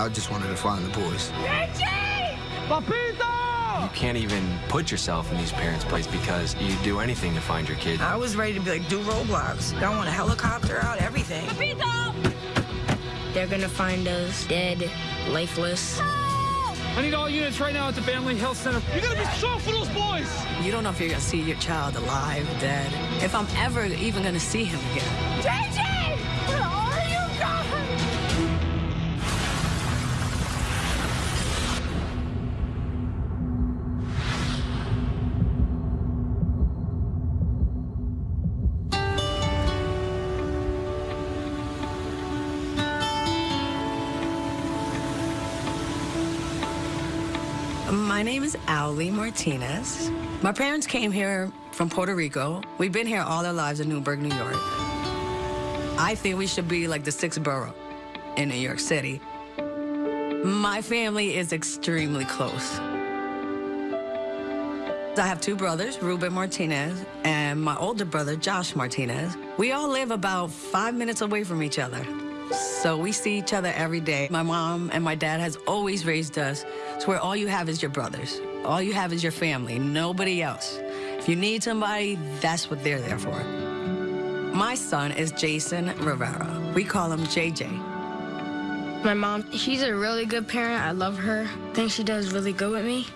I just wanted to find the boys. Papito! You can't even put yourself in these parents' place because you'd do anything to find your kid. I was ready to be like, do roadblocks. I want a helicopter out, everything. They're gonna find us dead, lifeless. I need all units right now at the Family Health Center. You gotta be strong for those boys! You don't know if you're gonna see your child alive, dead. If I'm ever even gonna see him again. JJ! My name is Ali Martinez. My parents came here from Puerto Rico. We've been here all our lives in Newburgh, New York. I think we should be like the sixth borough in New York City. My family is extremely close. I have two brothers, Ruben Martinez and my older brother, Josh Martinez. We all live about five minutes away from each other. So we see each other every day. My mom and my dad has always raised us to where all you have is your brothers. All you have is your family, nobody else. If you need somebody, that's what they're there for. My son is Jason Rivera. We call him JJ. My mom, she's a really good parent. I love her. I think she does really good with me.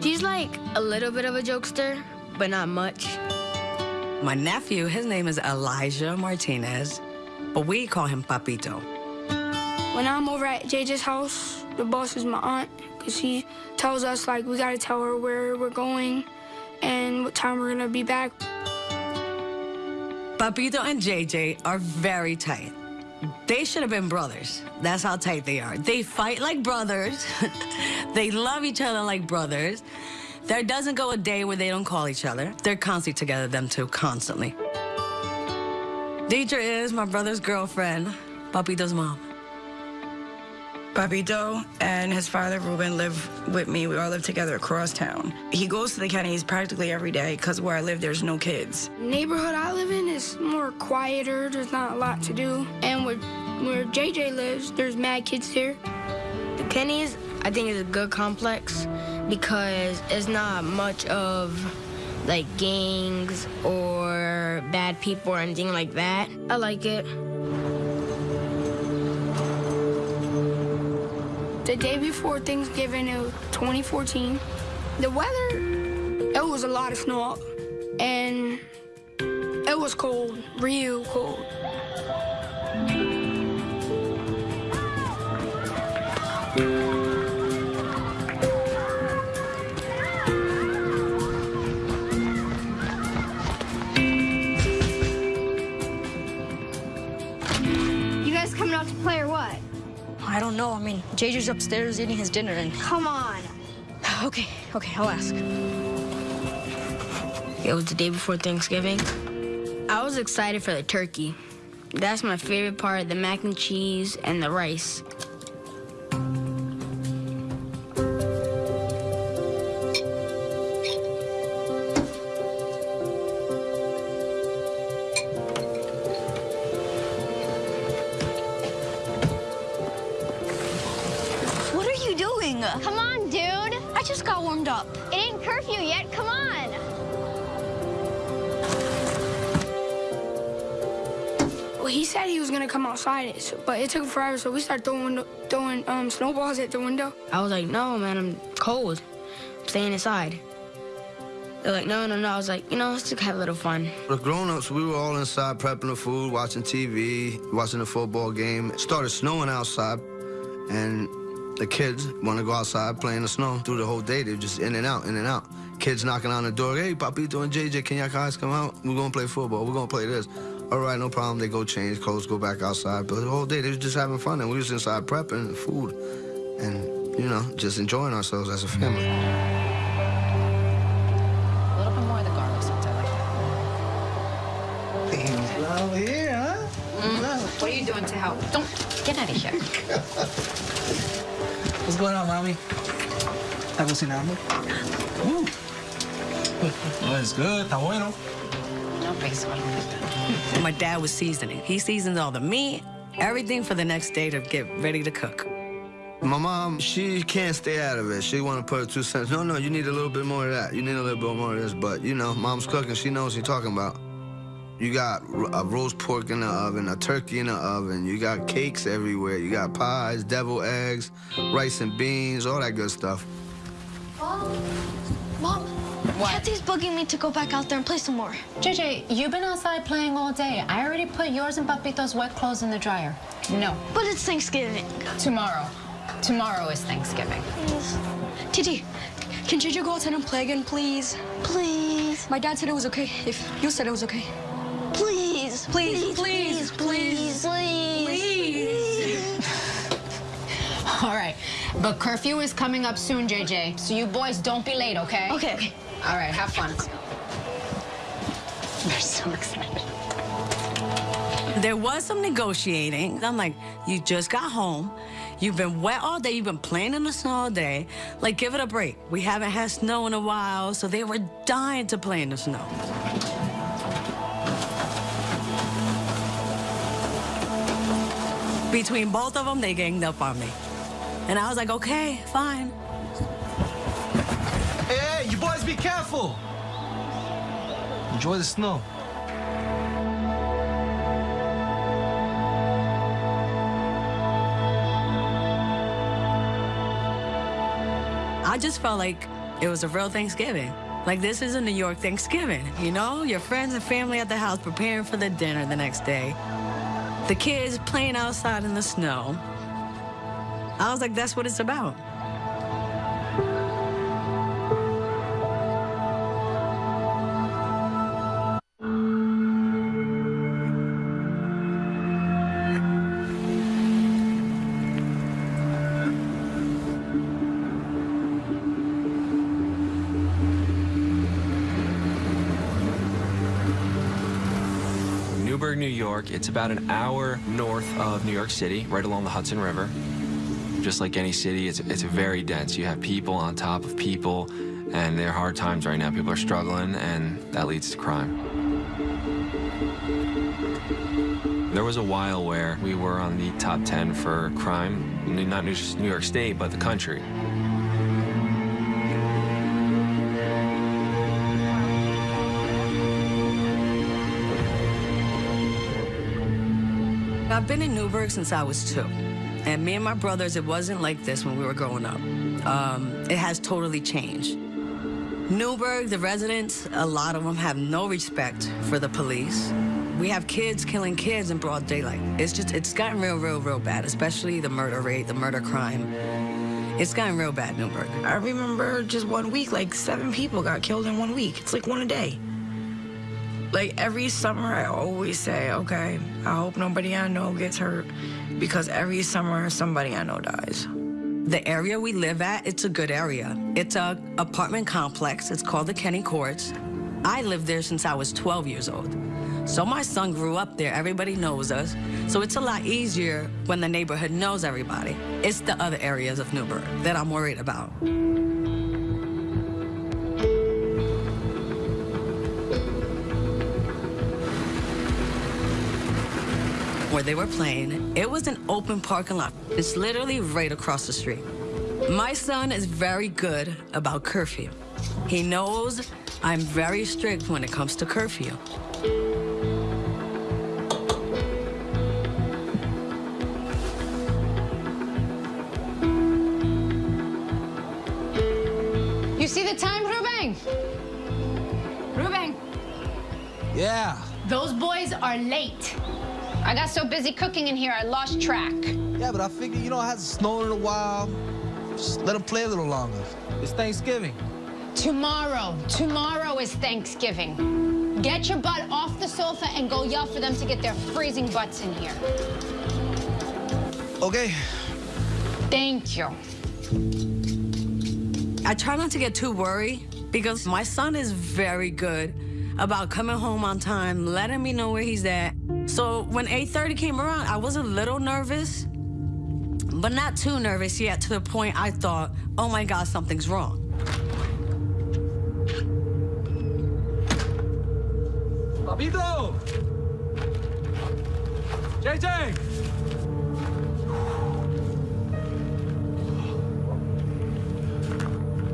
She's like a little bit of a jokester, but not much. My nephew, his name is Elijah Martinez, but we call him Papito. When I'm over at JJ's house, the boss is my aunt, because she tells us, like, we gotta tell her where we're going and what time we're gonna be back. Papito and JJ are very tight. They should have been brothers. That's how tight they are. They fight like brothers. they love each other like brothers. There doesn't go a day where they don't call each other. They're constantly together, them two, constantly. Deidre is my brother's girlfriend, Papito's mom. Papito and his father, Ruben, live with me. We all live together across town. He goes to the Kennedys practically every day because where I live, there's no kids. Neighborhood I live in is more quieter. There's not a lot to do. And where, where JJ lives, there's mad kids here. The Kennys, I think, is a good complex because it's not much of like gangs or bad people or anything like that. I like it. The day before Thanksgiving, it was 2014. The weather, it was a lot of snow. And it was cold, real cold. I know. I mean, JJ's upstairs eating his dinner and. Come on. Okay, okay, I'll ask. It was the day before Thanksgiving. I was excited for the turkey. That's my favorite part, the mac and cheese and the rice. He was outside, so- but it took forever, so we started throwing, throwing um, snowballs at the window. I was like, no, man, I'm cold. I'm staying inside. They're like, no, no, no. I was like, you know, let's just have a little fun. The grown-ups, we were all inside prepping the food, watching TV, watching the football game. It started snowing outside, and the kids want to go outside playing the snow through the whole day. They're just in and out, in and out. Kids knocking on the door, hey, Papito and JJ, can y'all guys come out? We're gonna play football. We're gonna play this. All right, no problem. They go change clothes, go back outside. But the whole day, they was just having fun, and we was inside prepping food, and you know, just enjoying ourselves as a family. A little bit more of the garlic sauce. I like that. Love here, huh? What are you doing to help? Don't get out of here. What's going on, mommy? ¿Está cocinando? Uh. Oh, it's good. Está bueno. No beso. My dad was seasoning. He seasons all the meat everything for the next day to get ready to cook. My mom, she can't stay out of it. She want to put her two cents. No, no, you need a little bit more of that. You need a little bit more of this. But, you know, mom's cooking. She knows what she's talking about. You got a roast pork in the oven, a turkey in the oven. You got cakes everywhere. You got pies, devil eggs, rice and beans, all that good stuff. Mom, Mom, what? Kathy's bugging me to go back out there and play some more. JJ, you've been outside playing all day. I already put yours and Papito's wet clothes in the dryer. No. But it's Thanksgiving. Tomorrow. Tomorrow is Thanksgiving. Please. Titi, can JJ go outside and play again, please? Please. My dad said it was okay if you said it was okay. Please. Please, please, please, please. Please. All right. But curfew is coming up soon, JJ. So you boys don't be late, okay? Okay. All right, have fun. They're so excited. There was some negotiating. I'm like, you just got home. You've been wet all day. You've been playing in the snow all day. Like, give it a break. We haven't had snow in a while, so they were dying to play in the snow. Between both of them, they ganged up on me. And I was like, okay, fine. You boys be careful. Enjoy the snow. I just felt like it was a real Thanksgiving. Like this is a New York Thanksgiving, you know? Your friends and family at the house preparing for the dinner the next day. The kids playing outside in the snow. I was like, that's what it's about. York. It's about an hour north of New York City, right along the Hudson River. Just like any city, it's, it's very dense. You have people on top of people, and there are hard times right now. People are struggling, and that leads to crime. There was a while where we were on the top 10 for crime, not just New York State, but the country. I've been in Newburgh since I was two. And me and my brothers, it wasn't like this when we were growing up. Um, it has totally changed. Newburgh, the residents, a lot of them have no respect for the police. We have kids killing kids in broad daylight. It's just, it's gotten real, real, real bad, especially the murder rate, the murder crime. It's gotten real bad, Newburgh. I remember just one week, like seven people got killed in one week. It's like one a day. Like every summer, I always say, okay, I hope nobody I know gets hurt because every summer somebody I know dies. The area we live at, it's a good area. It's a apartment complex. It's called the Kenny Courts. I lived there since I was 12 years old. So my son grew up there. Everybody knows us. So it's a lot easier when the neighborhood knows everybody. It's the other areas of Newburgh that I'm worried about. Where they were playing. It was an open parking lot. It's literally right across the street. My son is very good about curfew. He knows I'm very strict when it comes to curfew. You see the time, Ruben? Ruben, Yeah. those boys are late. I got so busy cooking in here, I lost track. Yeah, but I figured, you know, it hasn't snowed in a while. Just let them play a little longer. It's Thanksgiving. Tomorrow, tomorrow is Thanksgiving. Get your butt off the sofa and go yell for them to get their freezing butts in here. Okay. Thank you. I try not to get too worried because my son is very good about coming home on time, letting me know where he's at. So when 8.30 came around, I was a little nervous, but not too nervous yet to the point I thought, oh my God, something's wrong. Papito! JJ!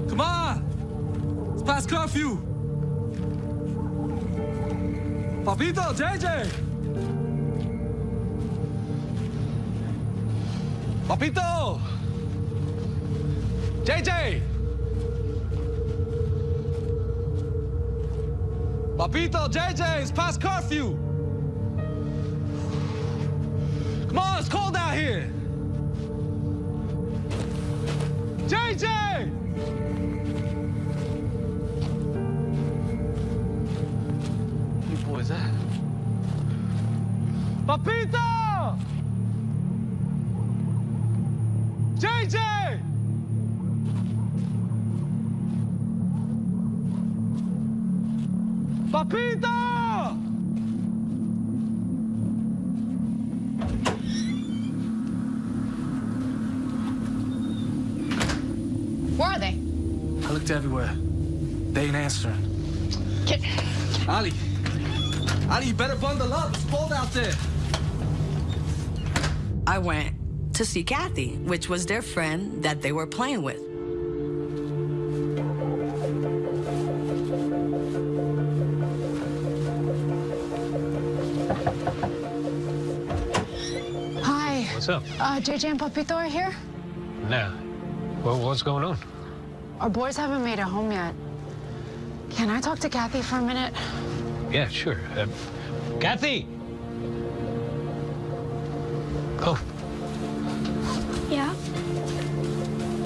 Come on! It's past curfew! Papito, JJ! Papito. JJ. Papito, JJ, it's past curfew. Come on, it's cold out here. JJ! Everywhere. They ain't answering. Get... Ali. Ali, you better bundle up. It's cold out there. I went to see Kathy, which was their friend that they were playing with. Hi. What's up? Uh, JJ and Papito are here. Nah. Well, what's going on? Our boys haven't made it home yet. Can I talk to Kathy for a minute? Yeah, sure. Uh, Kathy! Oh, Yeah?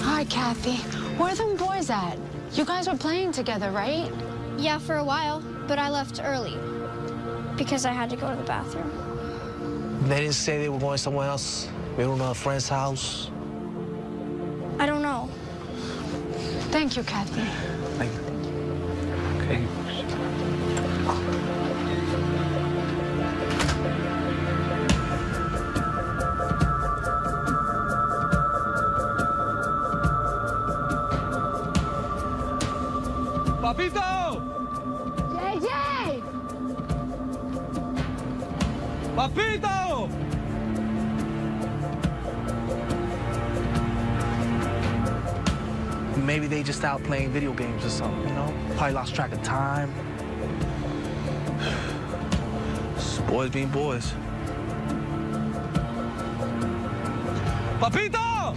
Hi, Kathy. Where are them boys at? You guys were playing together, right? Yeah, for a while, but I left early because I had to go to the bathroom. They didn't say they were going somewhere else. We don't know a friend's house. You, Kathy. Like, okay. Papito! JJ! Papito! Maybe they just out playing video games or something, you know? Probably lost track of time. Boys being boys. Papito!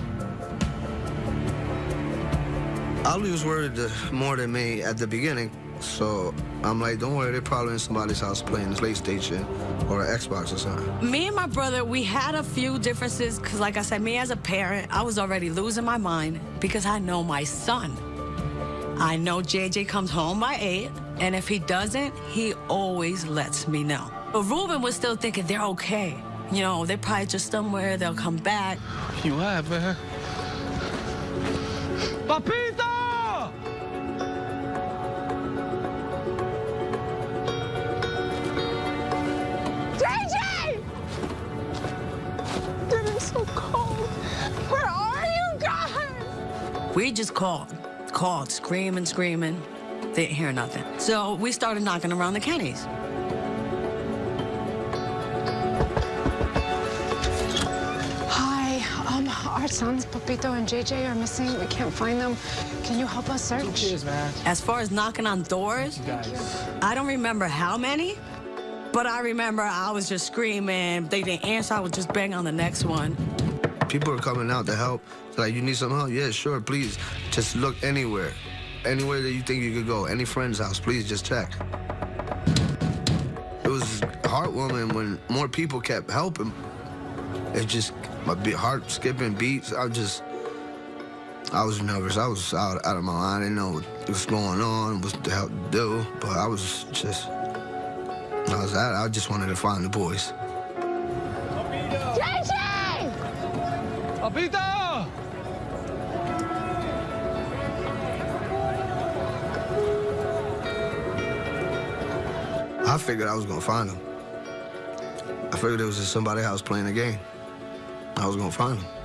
Ali was worried more than me at the beginning, so I'm like, don't worry, they're probably in somebody's house playing PlayStation or an Xbox or something. Me and my brother, we had a few differences because, like I said, me as a parent, I was already losing my mind because I know my son. I know JJ comes home by 8, and if he doesn't, he always lets me know. But Ruben was still thinking they're okay. You know, they're probably just somewhere, they'll come back. You have, uh-huh. man. Papito! Just called, called, screaming, screaming. They didn't hear nothing. So we started knocking around the Kennys. Hi. Um, our sons, Papito and JJ, are missing. We can't find them. Can you help us search? Cheers, man. As far as knocking on doors. I don't remember how many, but I remember I was just screaming. They didn't answer. I would just bang on the next one. People are coming out to help. Like, you need some help? Yeah, sure, please. Just look anywhere. Anywhere that you think you could go. Any friend's house, please just check. It was heartwarming when more people kept helping. It just, my heart skipping beats. I just, I was nervous. I was out, out of my mind. I didn't know what was going on, what the hell to do. But I was just, I was out. I just wanted to find the boys. I figured I was gonna find him. I figured it was just somebody else playing a game. I was gonna find them.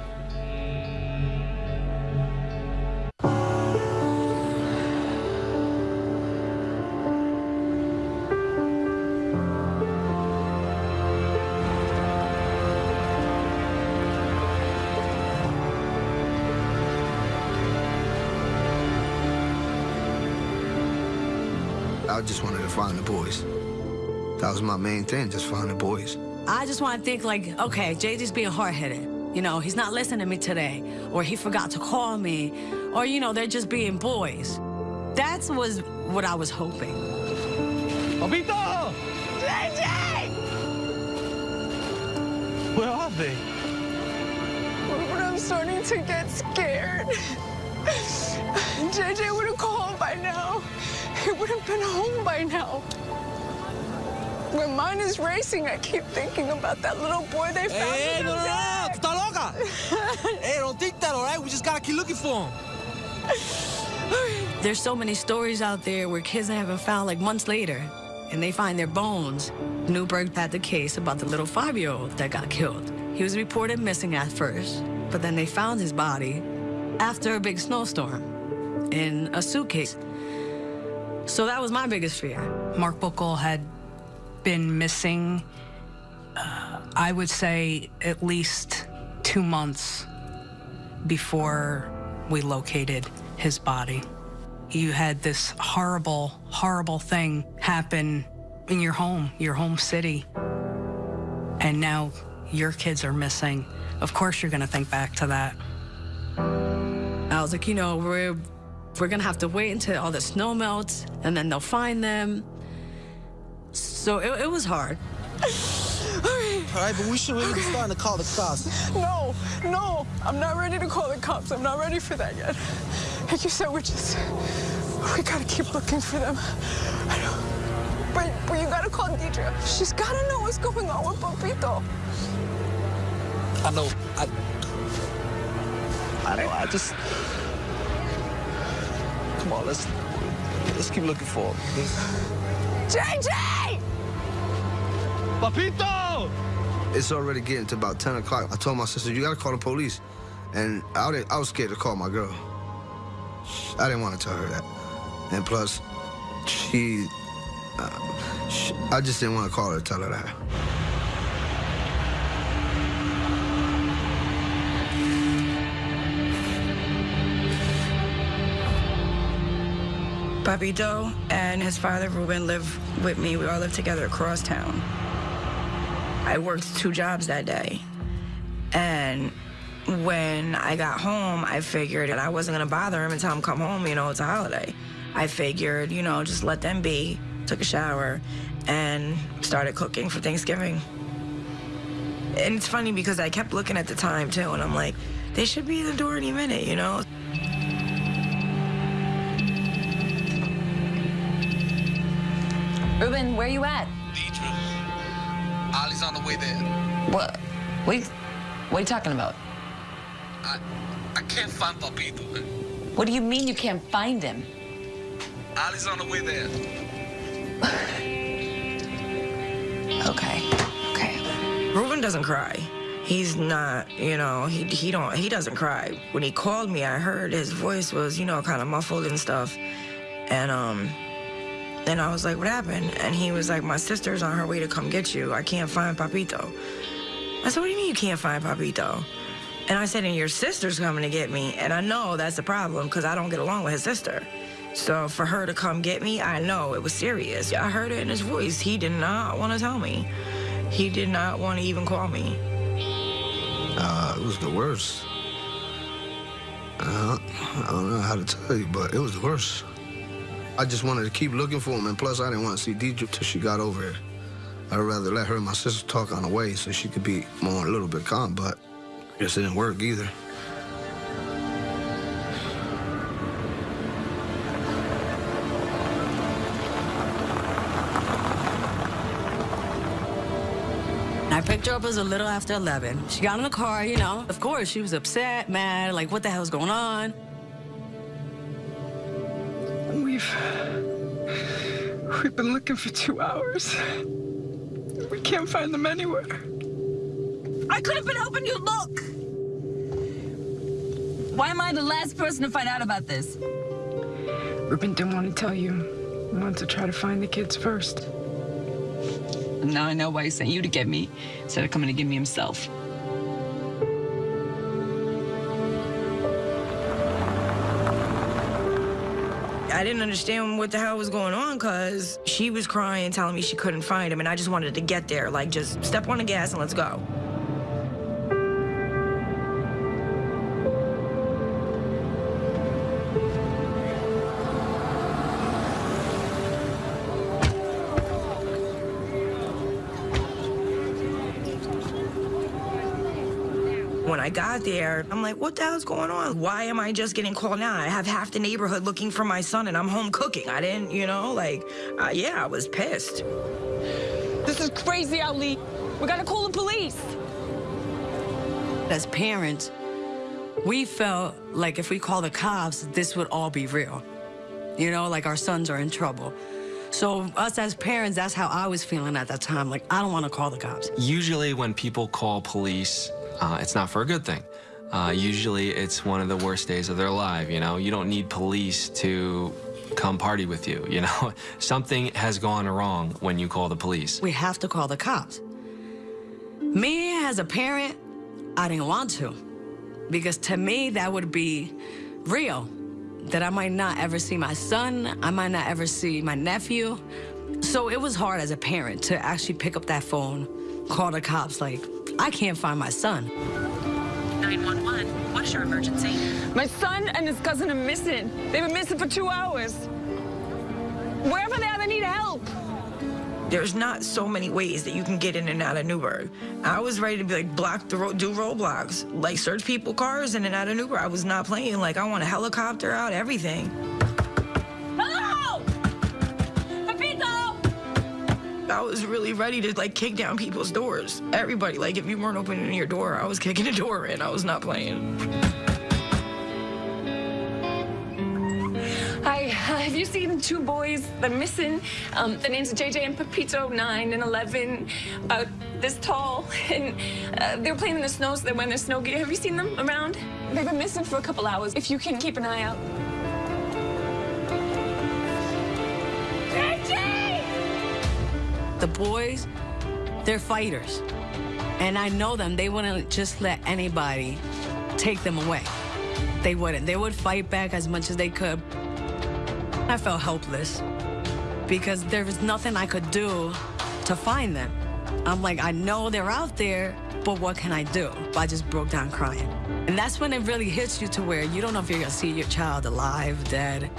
Boys. That was my main thing, just finding boys. I just want to think like, okay, JJ's being hard-headed. You know, he's not listening to me today, or he forgot to call me, or, you know, they're just being boys. That was what I was hoping. Papito! JJ! Where are they? But I'm starting to get scared. JJ would have called by now. He would have been home by now. When mine is racing, I keep thinking about that little boy they found. Hey, in eh, no, no, no, estás loca. hey, don't think that, all right? We just gotta keep looking for him. There's so many stories out there where kids haven't found like months later, and they find their bones. Newburgh had the case about the little five-year-old that got killed. He was reported missing at first, but then they found his body after a big snowstorm in a suitcase. So that was my biggest fear. Mark Buckle had been missing, uh, I would say, at least two months before we located his body. You had this horrible, horrible thing happen in your home, your home city, and now your kids are missing. Of course, you're going to think back to that. I was like, you know, we're we're gonna have to wait until all the snow melts, and then they'll find them. So it, it was hard. All right, but we should really be starting to call the cops. No, no, I'm not ready to call the cops. I'm not ready for that yet. Like you said, we're just, we gotta keep looking for them. I know. But, but you gotta call Deidre. She's gotta know what's going on with Papito. I know. I, I know. I just. Come on, let's let's keep looking for him. JJ! Papito! It's already getting to about 10 o'clock. I told my sister, you gotta call the police. And I, didn't, I was scared to call my girl. I didn't want to tell her that. And plus, she, uh, she I just didn't want to call her to tell her that. Papito and his father, Ruben, live with me. We all live together across town. I worked two jobs that day. And when I got home, I figured that I wasn't gonna bother him until I'm come home, you know, it's a holiday. I figured, you know, just let them be. Took a shower and started cooking for Thanksgiving. And it's funny because I kept looking at the time too, and I'm like, they should be in the door any minute, you know? Ruben, where are you at? Deidre. Ollie's on the way there. What? Wait, what are you talking about? I I can't find Papito. What do you mean you can't find him? Ali's on the way there. Okay. Okay. Ruben doesn't cry. He's not, you know, he he don't he doesn't cry. When he called me, I heard his voice was, you know, kind of muffled and stuff. And um and I was like, what happened? And he was like, my sister's on her way to come get you. I can't find Papito. I said, what do you mean you can't find Papito? And I said, and your sister's coming to get me. And I know that's the problem because I don't get along with his sister. So for her to come get me, I know it was serious. I heard it in his voice. He did not want to tell me. He did not want to even call me. Uh, it was the worst. Uh, I don't know how to tell you, but it was the worst. I just wanted to keep looking for him, and plus I didn't want to see Deidre till she got over here. I'd rather let her and my sister talk on the way so she could be more a little bit calm, but I guess it didn't work either. I picked her up as a little after 11. She got in the car, you know. Of course, she was upset, mad, like, what the hell's going on? We've. We've been looking for two hours. We can't find them anywhere. I could have been helping you'd look. Why am I the last person to find out about this? Ruben didn't want to tell you. He wanted to try to find the kids first. Now I know why he sent you to get me instead of coming to get me himself. Didn't understand what the hell was going on because she was crying, telling me she couldn't find him, and I just wanted to get there. Like, just step on the gas and let's go. I got there, I'm like, what the hell's going on? Why am I just getting called now? I have half the neighborhood looking for my son and I'm home cooking. I didn't, you know, like, uh, yeah, I was pissed. This is crazy, Ali. We gotta call the police. As parents, we felt like if we call the cops, this would all be real. You know, like our sons are in trouble. So us as parents, that's how I was feeling at that time. Like, I don't want to call the cops. Usually when people call police, uh, it's not for a good thing. Uh, usually it's one of the worst days of their life, you know? You don't need police to come party with you, you know? Something has gone wrong when you call the police. We have to call the cops. Me, as a parent, I didn't want to. Because to me, that would be real. That I might not ever see my son, I might not ever see my nephew. So it was hard as a parent to actually pick up that phone, call the cops, like, I can't find my son. 911, what is your emergency? My son and his cousin are missing. They've been missing for two hours. Wherever they are, they need help. There's not so many ways that you can get in and out of Newburgh. I was ready to be like block the road, do roadblocks, like search people cars in and out of Newburgh. I was not playing. Like I want a helicopter out, everything. I was really ready to like kick down people's doors. Everybody, like if you weren't opening your door, I was kicking the door in. I was not playing. Hi, have you seen two boys? They're missing. Um, the names are JJ and Pepito, 9 and 11, about this tall. And uh, they were playing in the snow, so they're wearing their snow gear. Have you seen them around? They've been missing for a couple hours. If you can keep an eye out. The boys, they're fighters. And I know them. They wouldn't just let anybody take them away. They wouldn't. They would fight back as much as they could. I felt helpless because there was nothing I could do to find them. I'm like, I know they're out there, but what can I do? I just broke down crying. And that's when it really hits you to where you don't know if you're gonna see your child alive, dead,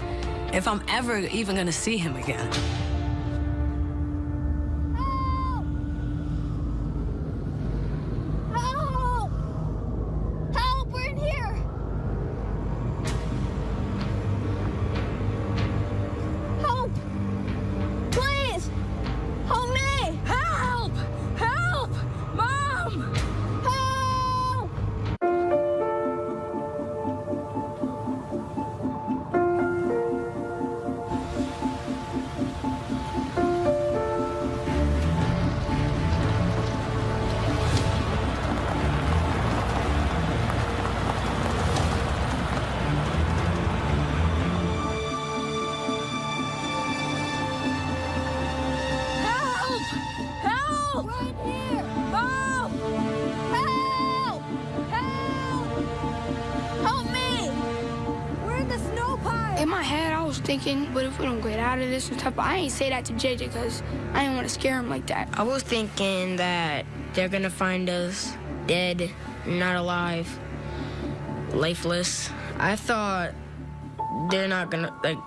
if I'm ever even gonna see him again. This and stuff? But I ain't say that to JJ because I didn't want to scare him like that. I was thinking that they're gonna find us dead, not alive, lifeless. I thought they're not gonna, like,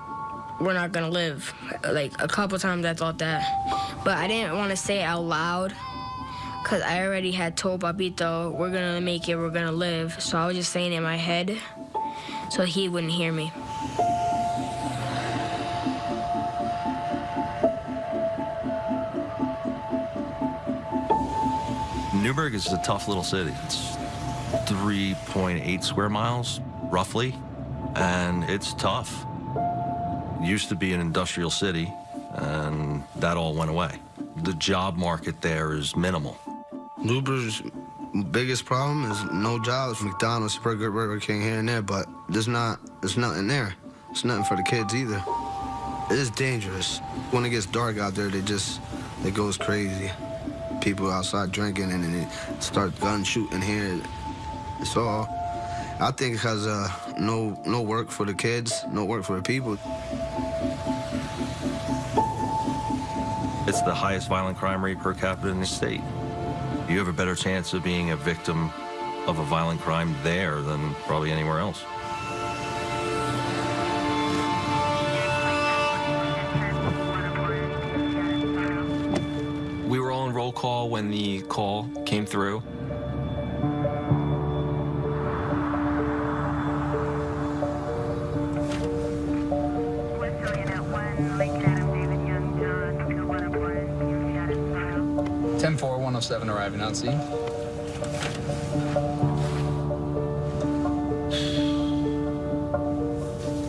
we're not gonna live. Like, a couple times I thought that. But I didn't want to say it out loud because I already had told Papito, we're gonna make it, we're gonna live. So I was just saying it in my head so he wouldn't hear me. Newburgh is a tough little city. It's 3.8 square miles, roughly, and it's tough. It used to be an industrial city, and that all went away. The job market there is minimal. Newburgh's biggest problem is no jobs. McDonald's, Burger, King here and there, but there's not, there's nothing there. It's nothing for the kids either. It is dangerous. When it gets dark out there, they just, it goes crazy. People outside drinking and then they start gun shooting here. It's all, I think because uh, no no work for the kids, no work for the people. It's the highest violent crime rate per capita in the state. You have a better chance of being a victim of a violent crime there than probably anywhere else. When the call came through. Ten four one zero seven arriving on scene.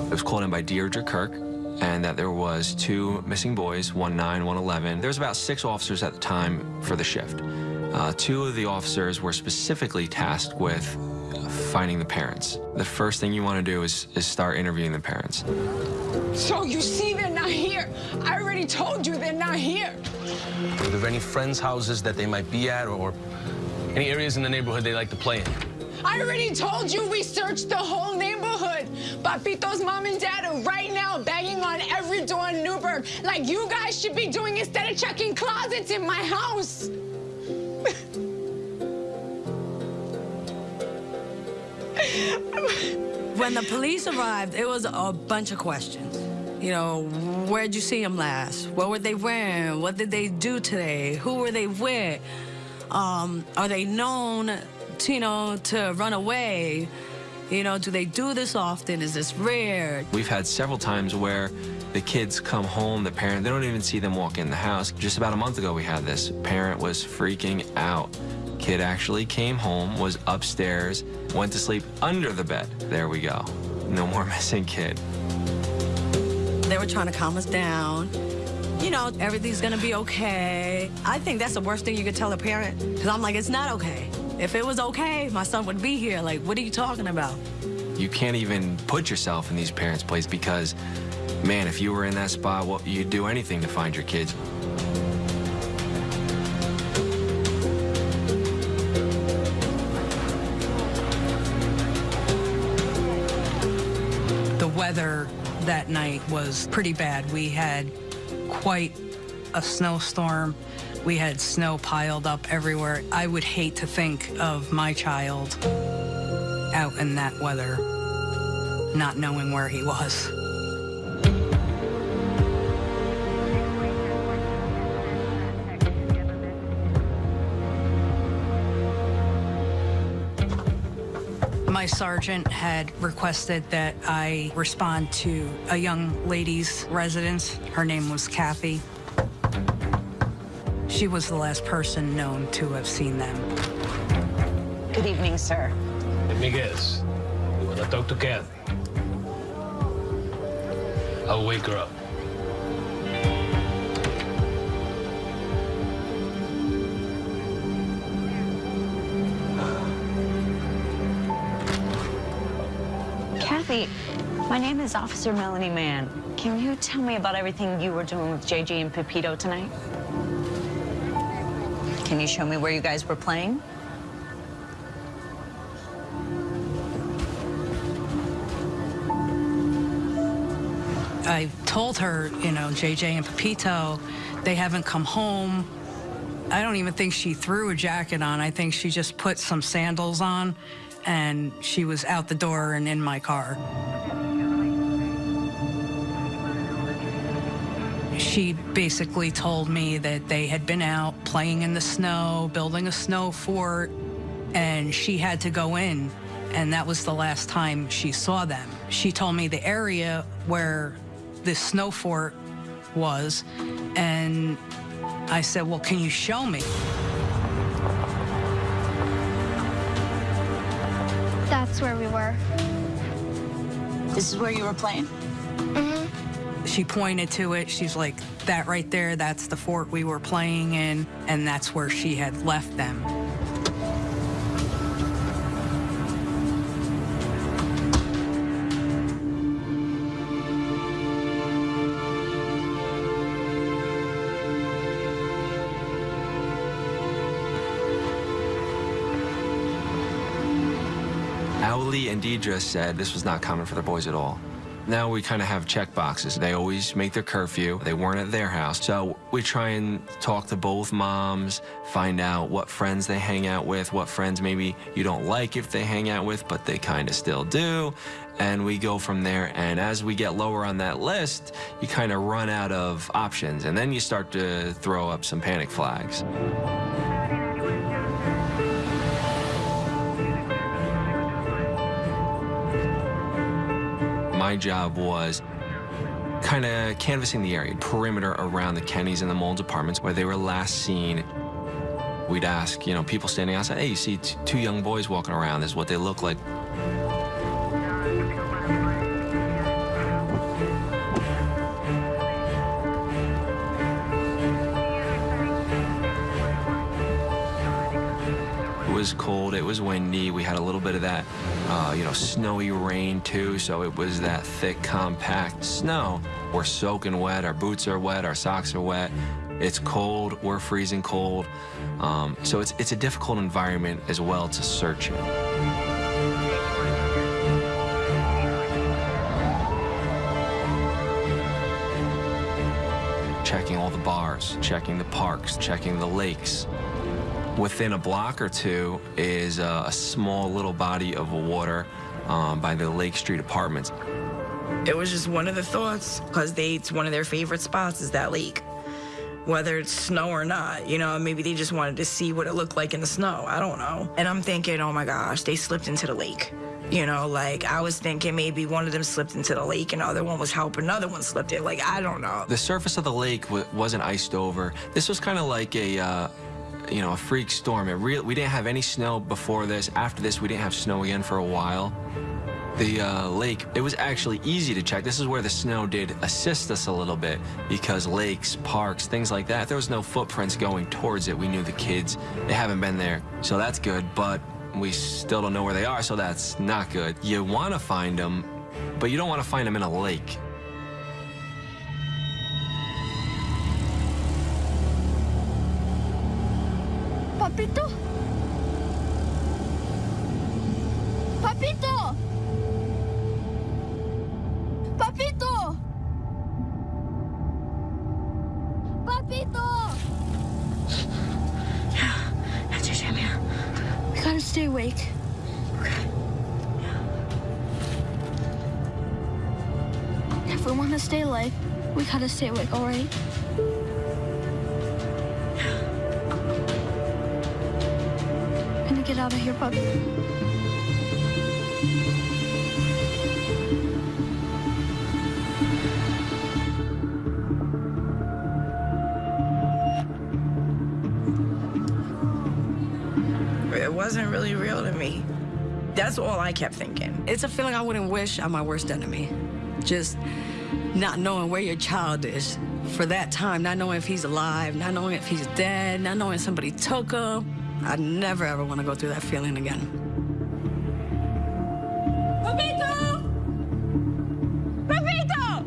It was called in by Deirdre Kirk, and that there was two missing boys, one nine, one eleven. There was about six officers at the time for the shift. Uh, two of the officers were specifically tasked with finding the parents. The first thing you want to do is, is start interviewing the parents. So you see they're not here. I already told you they're not here. Are there any friends' houses that they might be at or any areas in the neighborhood they like to play in? I already told you we searched the whole neighborhood. Papito's mom and dad are right now banging on every door in like you guys should be doing instead of checking closets in my house. When the police arrived, it was a bunch of questions. You know, where'd you see them last? What were they wearing? What did they do today? Who were they with? Um, are they known, to, you know, to run away? You know, do they do this often? Is this rare? We've had several times where the kids come home, the parent, they don't even see them walk in the house. Just about a month ago, we had this. Parent was freaking out. Kid actually came home, was upstairs, went to sleep under the bed. There we go. No more missing kid. They were trying to calm us down. You know, everything's gonna be okay. I think that's the worst thing you could tell a parent. Because I'm like, it's not okay. If it was okay, my son would be here. Like, what are you talking about? You can't even put yourself in these parents' place because, man, if you were in that spot, well, you'd do anything to find your kids. The weather that night was pretty bad. We had quite a snowstorm. We had snow piled up everywhere. I would hate to think of my child out in that weather, not knowing where he was. My sergeant had requested that I respond to a young lady's residence. Her name was Kathy. She was the last person known to have seen them. Good evening, sir. Let me guess. You want to talk to Kathy? I'll wake her up. My name is Officer Melanie Mann. Can you tell me about everything you were doing with JJ and Pepito tonight? Can you show me where you guys were playing? I told her, you know, JJ and Pepito, they haven't come home. I don't even think she threw a jacket on. I think she just put some sandals on and she was out the door and in my car. She basically told me that they had been out playing in the snow, building a snow fort, and she had to go in, and that was the last time she saw them. She told me the area where this snow fort was, and I said, Well, can you show me? That's where we were. This is where you were playing? Mm-hmm. She pointed to it. She's like, that right there, that's the fort we were playing in, and that's where she had left them. Deidre said this was not common for the boys at all. Now we kind of have check boxes. They always make their curfew. They weren't at their house. So we try and talk to both moms, find out what friends they hang out with, what friends maybe you don't like if they hang out with, but they kind of still do. And we go from there. And as we get lower on that list, you kind of run out of options. And then you start to throw up some panic flags. My job was kind of canvassing the area, perimeter around the Kennys and the Moulds apartments where they were last seen. We'd ask, you know, people standing outside, hey, you see two young boys walking around. This is what they look like. Was cold, it was windy. We had a little bit of that, uh, you know, snowy rain too. So it was that thick, compact snow. We're soaking wet, our boots are wet, our socks are wet. It's cold, we're freezing cold. Um, so it's, it's a difficult environment as well to search in. checking all the bars, checking the parks, checking the lakes, Within a block or two is a, a small little body of water um, by the Lake Street Apartments. It was just one of the thoughts, because it's one of their favorite spots is that lake. Whether it's snow or not, you know, maybe they just wanted to see what it looked like in the snow. I don't know. And I'm thinking, oh my gosh, they slipped into the lake. You know, like I was thinking maybe one of them slipped into the lake and the other one was helping another one slipped in. Like, I don't know. The surface of the lake wasn't iced over. This was kind of like a, uh, you know, a freak storm. It real, we didn't have any snow before this. After this, we didn't have snow again for a while. The uh, lake, it was actually easy to check. This is where the snow did assist us a little bit because lakes, parks, things like that, there was no footprints going towards it. We knew the kids, they haven't been there. So that's good, but we still don't know where they are, so that's not good. You want to find them, but you don't want to find them in a lake. Papito? Papito! Papito! Papito! Yeah, that's your Sam here. We gotta stay awake. Okay. If we want to stay alive, we gotta stay awake, alright? get out of here, puppy. It wasn't really real to me. That's all I kept thinking. It's a feeling I wouldn't wish on my worst enemy. Just not knowing where your child is for that time, not knowing if he's alive, not knowing if he's dead, not knowing somebody took him. I never ever want to go through that feeling again. Papito! Papito!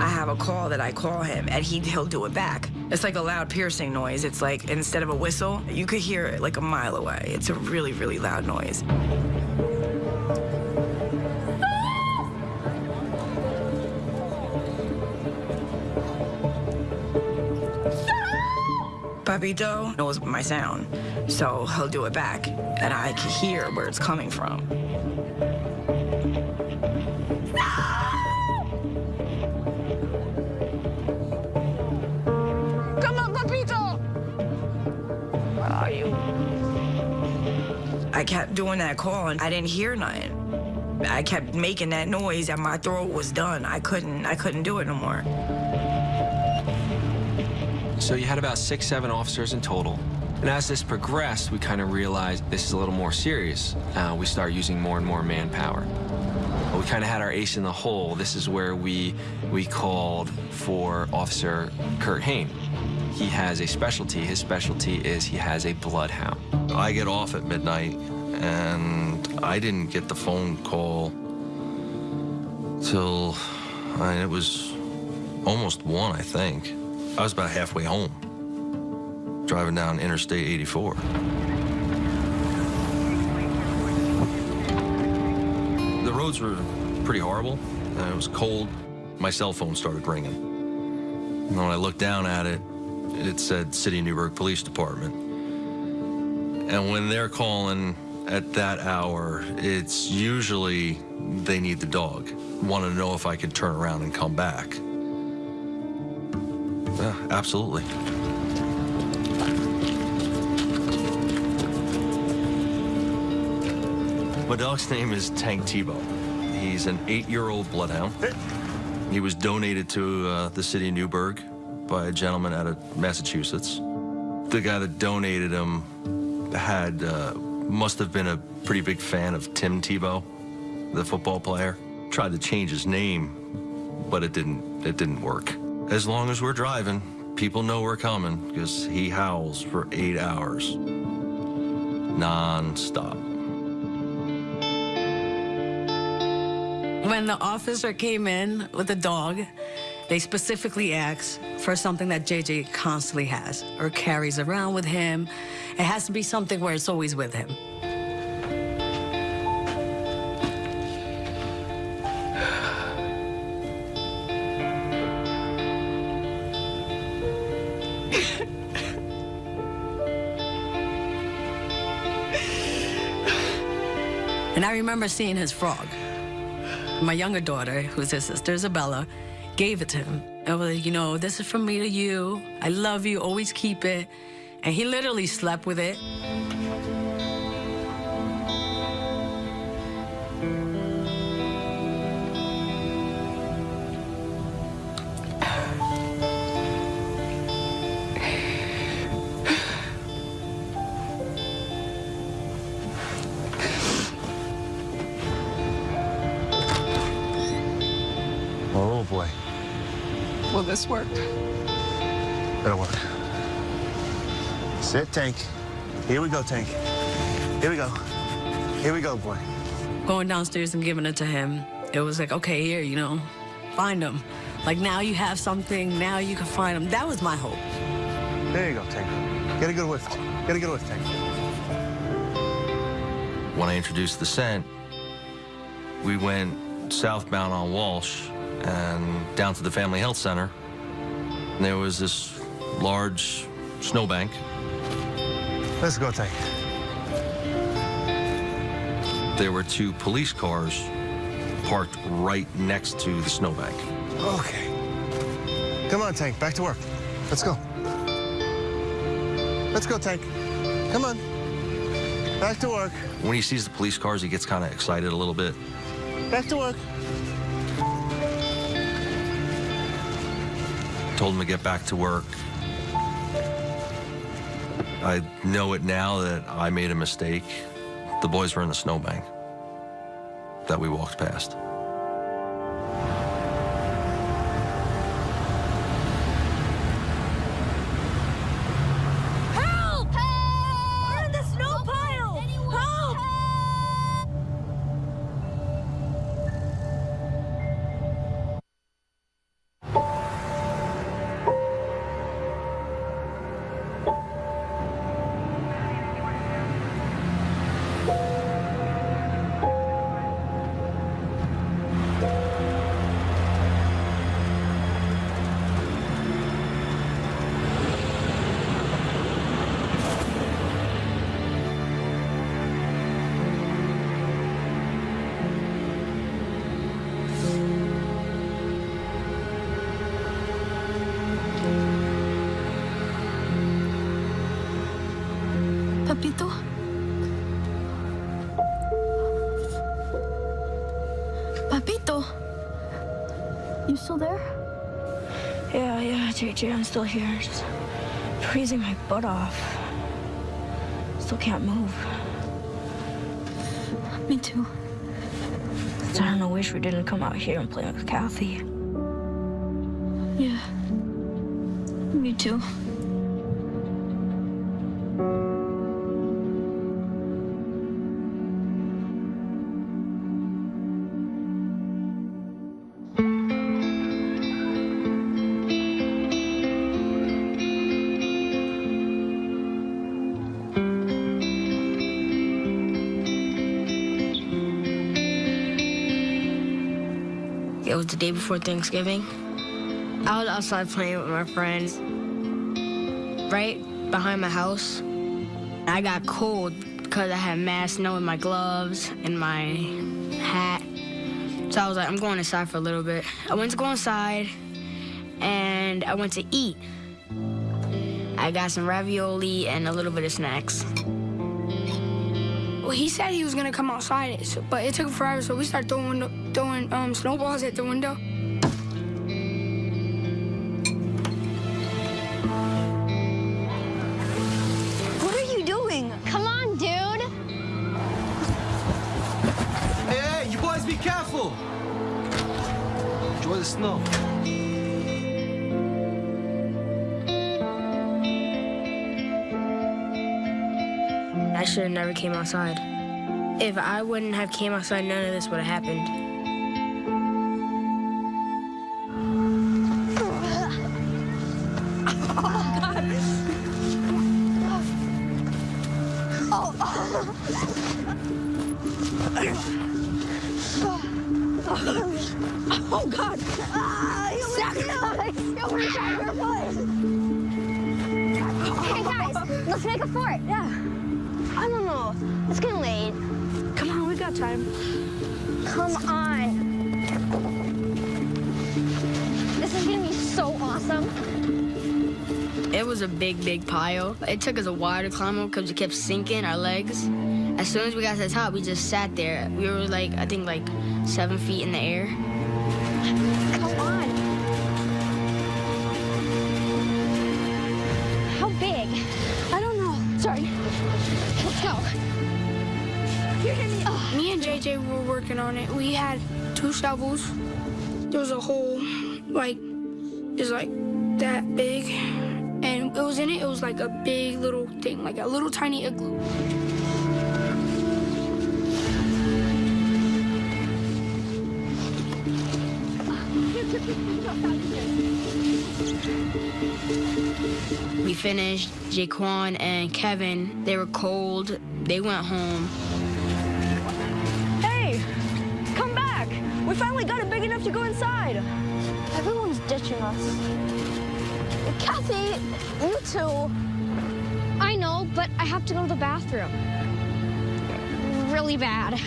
I have a call that I call him, and he, he'll do it back. It's like a loud piercing noise. It's like, instead of a whistle, you could hear it like a mile away. It's a really, really loud noise. Papito knows my sound, so he'll do it back, and I can hear where it's coming from. Come on, Papito! Where are you? I kept doing that call, and I didn't hear nothing. I kept making that noise, and my throat was done. I couldn't, I couldn't do it no more. So you had about six, seven officers in total. And as this progressed, we kind of realized this is a little more serious. Uh, we start using more and more manpower. we kind of had our ace in the hole. This is where we, we called for Officer Kurt Hain. He has a specialty. His specialty is he has a bloodhound. I get off at midnight, and I didn't get the phone call till I mean, it was almost one, I think. I was about halfway home, driving down Interstate 84. The roads were pretty horrible. Uh, it was cold. My cell phone started ringing. And when I looked down at it, it said City of Newburgh Police Department. And when they're calling at that hour, it's usually they need the dog. Want to know if I could turn around and come back. Yeah, absolutely. My dog's name is Tank Tebow. He's an eight-year-old bloodhound. He was donated to uh, the city of Newburgh by a gentleman out of Massachusetts. The guy that donated him had uh, must have been a pretty big fan of Tim Tebow, the football player. Tried to change his name, but it didn't. It didn't work. As long as we're driving, people know we're coming because he howls for eight hours, non-stop. When the officer came in with the dog, they specifically asked for something that JJ constantly has or carries around with him. It has to be something where it's always with him. I remember seeing his frog. My younger daughter, who's his sister Isabella, gave it to him. I was like, you know, this is from me to you. I love you, always keep it. And he literally slept with it. This work? That'll work. Sit, Tank. Here we go, Tank. Here we go. Here we go, boy. Going downstairs and giving it to him, it was like, okay, here, you know, find him. Like now you have something, now you can find him. That was my hope. There you go, Tank. Get a good whiff. Get a good whiff, Tank. When I introduced the scent, we went southbound on Walsh and down to the Family Health Center. And there was this large snowbank. Let's go, Tank. There were two police cars parked right next to the snowbank. Okay. Come on, Tank. Back to work. Let's go. Let's go, Tank. Come on. Back to work. When he sees the police cars, he gets kind of excited a little bit. Back to work. Told him to get back to work. I know it now that I made a mistake. The boys were in the snowbank that we walked past. Papito? Papito? You still there? Yeah, yeah, JJ, I'm still here. Just freezing my butt off. Still can't move. Me too. I don't know, wish we didn't come out here and play with Kathy. Yeah. Me too. The day before Thanksgiving. I was outside playing with my friends, right behind my house. I got cold because I had mad snow in my gloves and my hat. So I was like, I'm going inside for a little bit. I went to go inside and I went to eat. I got some ravioli and a little bit of snacks. Well, he said he was gonna come outside, but it took forever, so we started throwing throwing um, snowballs at the window. What are you doing? Come on, dude. Hey, hey, you boys be careful. Enjoy the snow. I should have never came outside. If I wouldn't have came outside, none of this would have happened. Let's make a fort. Yeah. I don't know. It's getting late. Come on, we got time. Come on. This is gonna be so awesome. It was a big, big pile. It took us a while to climb up because we kept sinking our legs. As soon as we got to the top, we just sat there. We were like, I think, like seven feet in the air. It. We had two shovels. There was a hole, like, just like that big. And it was in it, it was like a big little thing, like a little tiny igloo. We finished. Jaquan and Kevin, they were cold. They went home. To go inside. Everyone's ditching us. Kathy, you too. I know, but I have to go to the bathroom. Really bad.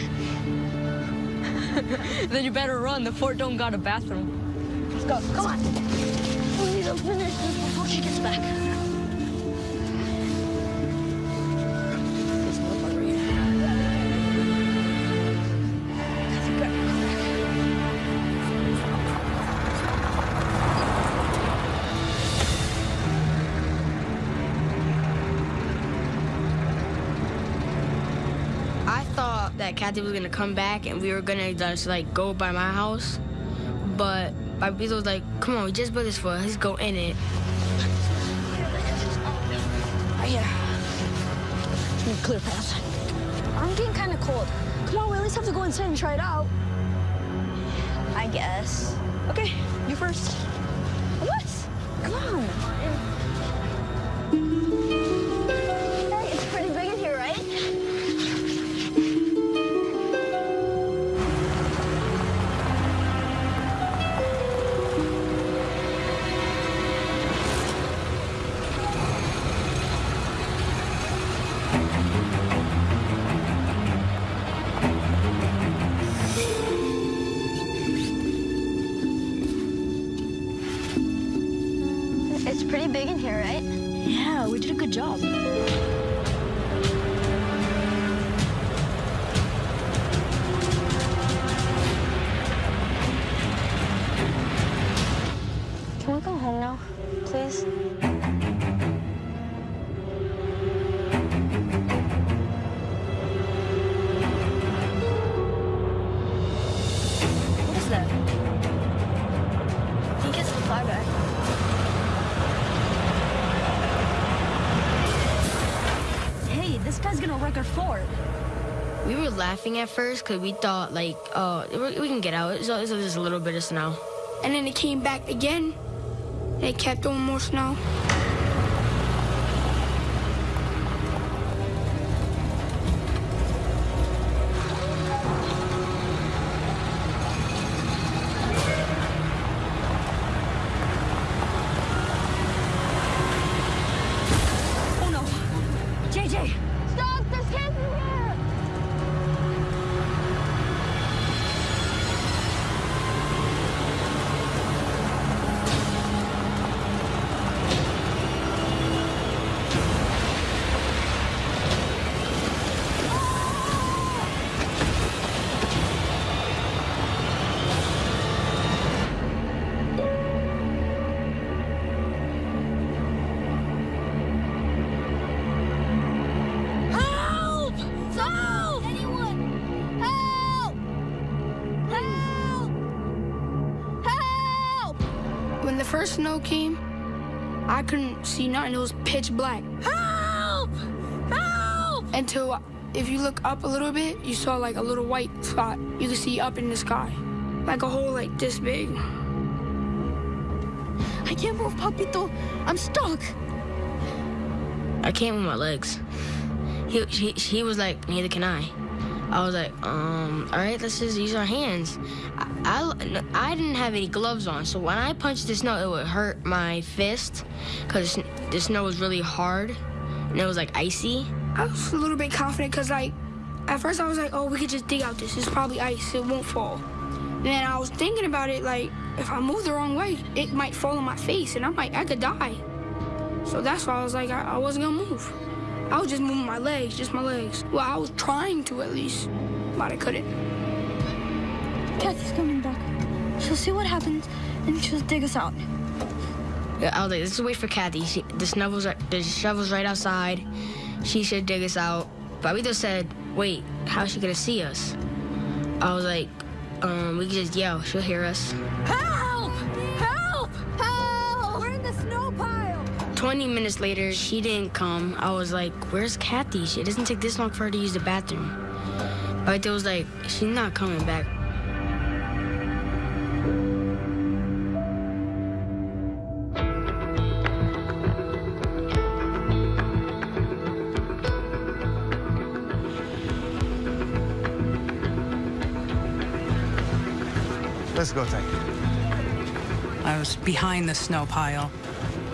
then you better run. The fort don't got a bathroom. Let's go. Come on. We need to finish this before she gets back. That was gonna come back and we were gonna just like go by my house, but Papito was like, "Come on, we just built this for us. Let's go in it." Right here. Need clear path. I'm getting kind of cold. Come on, we at least have to go inside and try it out. I guess. Okay, you first. Right? Yeah, we did a good job. Laughing at first because we thought like, "Oh, we can get out. It's just a little bit of snow." And then it came back again. And it kept on more snow. Snow came, I couldn't see nothing. It was pitch black. Help! Help! Until if you look up a little bit, you saw like a little white spot. You could see up in the sky, like a hole like this big. I can't move, Papito. I'm stuck. I can't move my legs. He, he, he was like, neither can I. I was like, um, all right, let's just use our hands. I, I, didn't have any gloves on, so when I punched the snow, it would hurt my fist because the snow was really hard and it was like icy. I was a little bit confident because like, at first I was like, oh, we could just dig out this. It's probably ice. It won't fall. Then I was thinking about it like, if I move the wrong way, it might fall on my face and I might, I could die. So that's why I was like, I, I wasn't gonna move. I was just moving my legs, just my legs. Well, I was trying to at least, but I couldn't. Kathy's coming back. She'll see what happens and she'll dig us out. Yeah, I was like, let's wait for Kathy. She, the shovel's the shovel's right outside. She should dig us out. Papito said, wait, how's she gonna see us? I was like, um, we can just yell. She'll hear us. Help! Help! Help! We're in the snow pile. 20 minutes later, she didn't come. I was like, where's Kathy? It doesn't take this long for her to use the bathroom. Papito was like, she's not coming back. Let's go, Tank. I was behind the snow pile.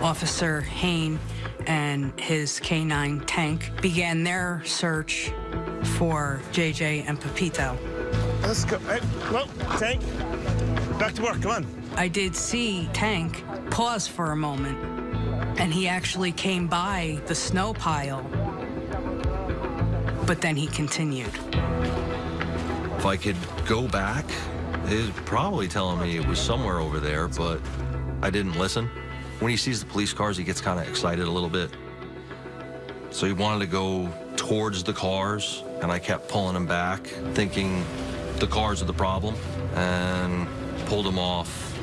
Officer Hain and his K-9 tank began their search for JJ and Papito. Let's go. Hey, well, Tank, back to work. Come on. I did see Tank pause for a moment, and he actually came by the snow pile, but then he continued. If I could go back, it's probably telling me it was somewhere over there, but I didn't listen. When he sees the police cars, he gets kind of excited a little bit. So he wanted to go towards the cars, and I kept pulling him back, thinking the cars are the problem, and pulled him off,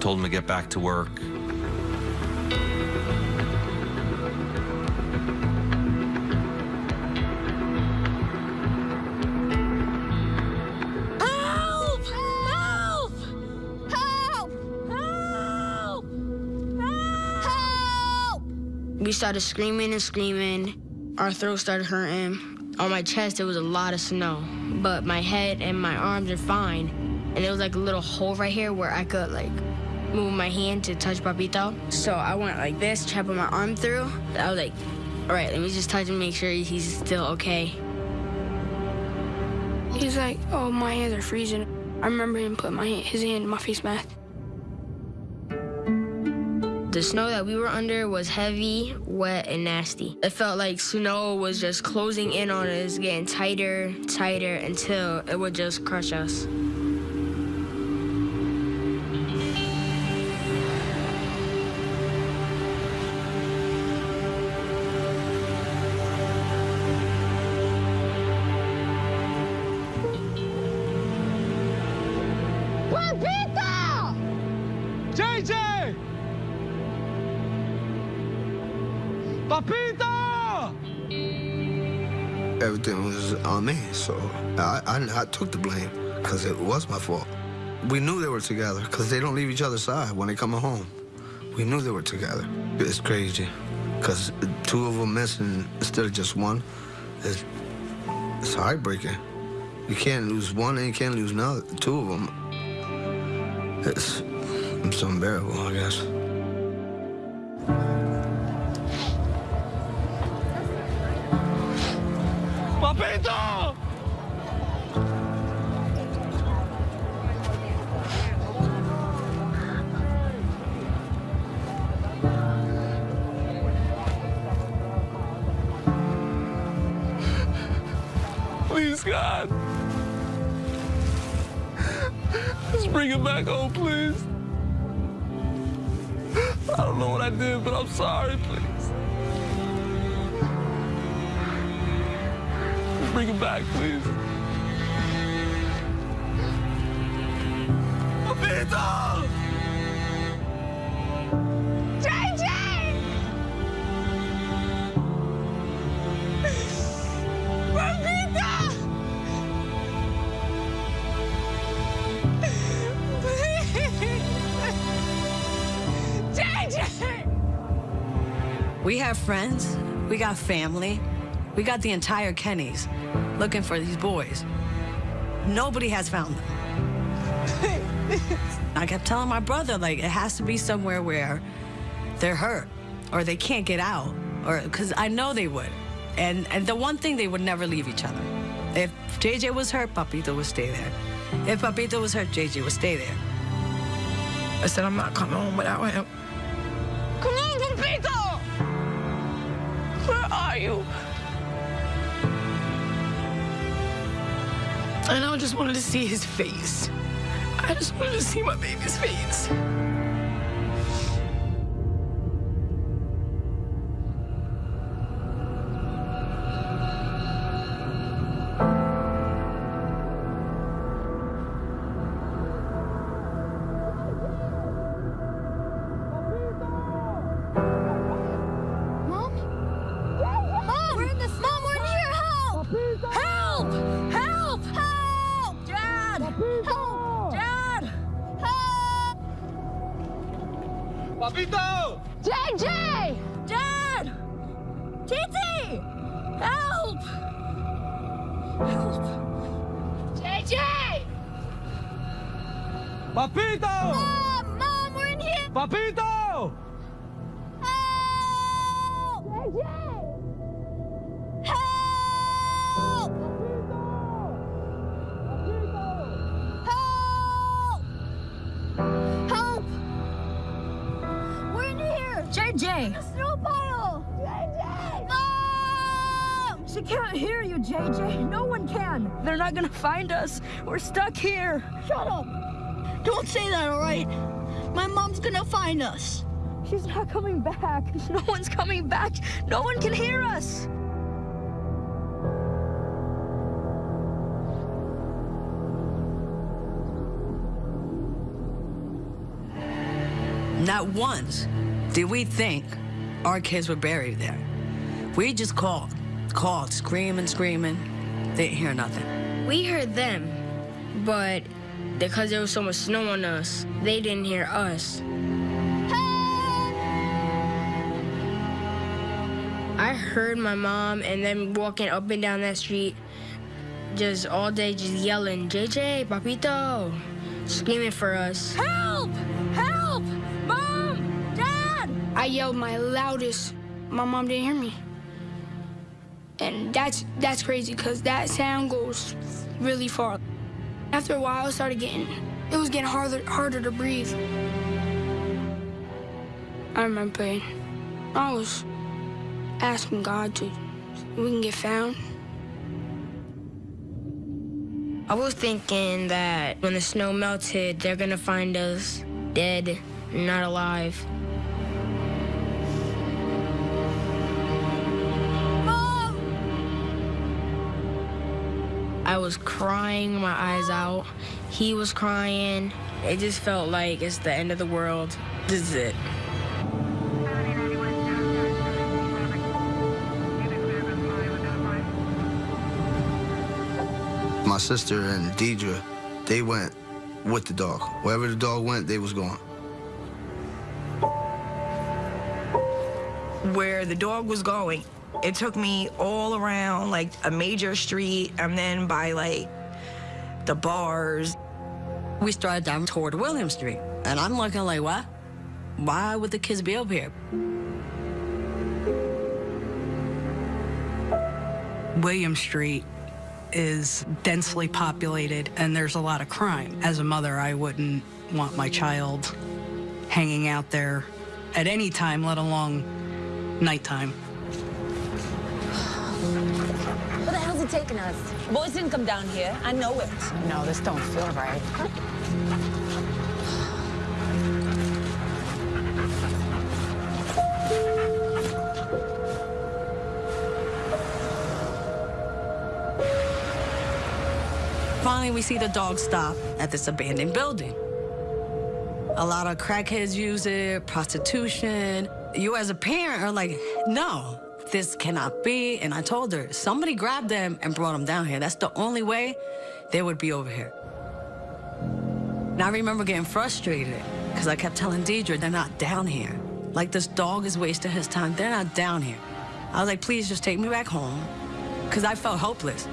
told him to get back to work. Started screaming and screaming. Our throat started hurting. On my chest, there was a lot of snow, but my head and my arms are fine. And there was like a little hole right here where I could like move my hand to touch Papito. So I went like this, put my arm through. I was like, all right, let me just touch him, make sure he's still okay. He's like, oh, my hands are freezing. I remember him putting my his hand in my face mask. The snow that we were under was heavy, wet, and nasty. It felt like snow was just closing in on us, getting tighter, tighter, until it would just crush us. On me, so I, I, I took the blame because it was my fault. We knew they were together because they don't leave each other's side when they come home. We knew they were together. It's crazy because two of them missing instead of just one. It's, it's heartbreaking. You can't lose one and you can't lose another. Two of them. It's, it's unbearable, I guess. Friends, we got family, we got the entire Kennys looking for these boys. Nobody has found them. I kept telling my brother, like, it has to be somewhere where they're hurt or they can't get out, or because I know they would. And, and the one thing, they would never leave each other. If JJ was hurt, Papito would stay there. If Papito was hurt, JJ would stay there. I said, I'm not coming home without him. Come on, Papito! You? And I just wanted to see his face. I just wanted to see my baby's face. Find us. We're stuck here. Shut up! Don't say that, all right? My mom's gonna find us. She's not coming back. No one's coming back. No one can hear us. Not once did we think our kids were buried there. We just called, called, screaming, screaming. Didn't hear nothing. We heard them, but because there was so much snow on us, they didn't hear us. I heard my mom and them walking up and down that street just all day, just yelling, JJ, Papito, screaming for us. Help! Help! Mom! Dad! I yelled my loudest. My mom didn't hear me. And that's that's crazy because that sound goes really far. After a while, it started getting, it was getting harder harder to breathe. I remember praying. I was asking God to, we can get found. I was thinking that when the snow melted, they're gonna find us dead, not alive. I was crying my eyes out. He was crying. It just felt like it's the end of the world. This is it. My sister and Deidre, they went with the dog. Wherever the dog went, they was going. Where the dog was going, it took me all around like a major street and then by like the bars. We started down toward William Street, and I'm looking like, what? Why would the kids be up here? William Street is densely populated and there's a lot of crime. As a mother, I wouldn't want my child hanging out there at any time, let alone nighttime. Where the hell's he taking us? Boys didn't come down here. I know it. No, this don't feel right. Finally, we see the dog stop at this abandoned building. A lot of crackheads use it, prostitution. You as a parent are like, no, this cannot be. And I told her, somebody grabbed them and brought them down here. That's the only way they would be over here. And I remember getting frustrated because I kept telling Deidre, they're not down here. Like this dog is wasting his time. They're not down here. I was like, please just take me back home. Because I felt hopeless.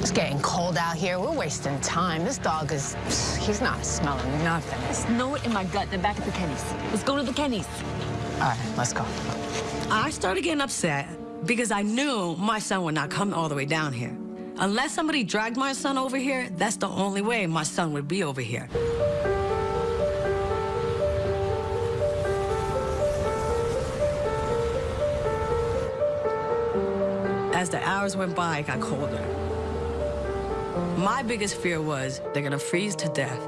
It's getting cold out here. We're wasting time. This dog is, he's not smelling nothing. There's no in my gut. They're back at the Kennys. Let's go to the Kennys. All right, let's go. I started getting upset because I knew my son would not come all the way down here. Unless somebody dragged my son over here, that's the only way my son would be over here. As the hours went by, it got colder. My biggest fear was they're gonna freeze to death.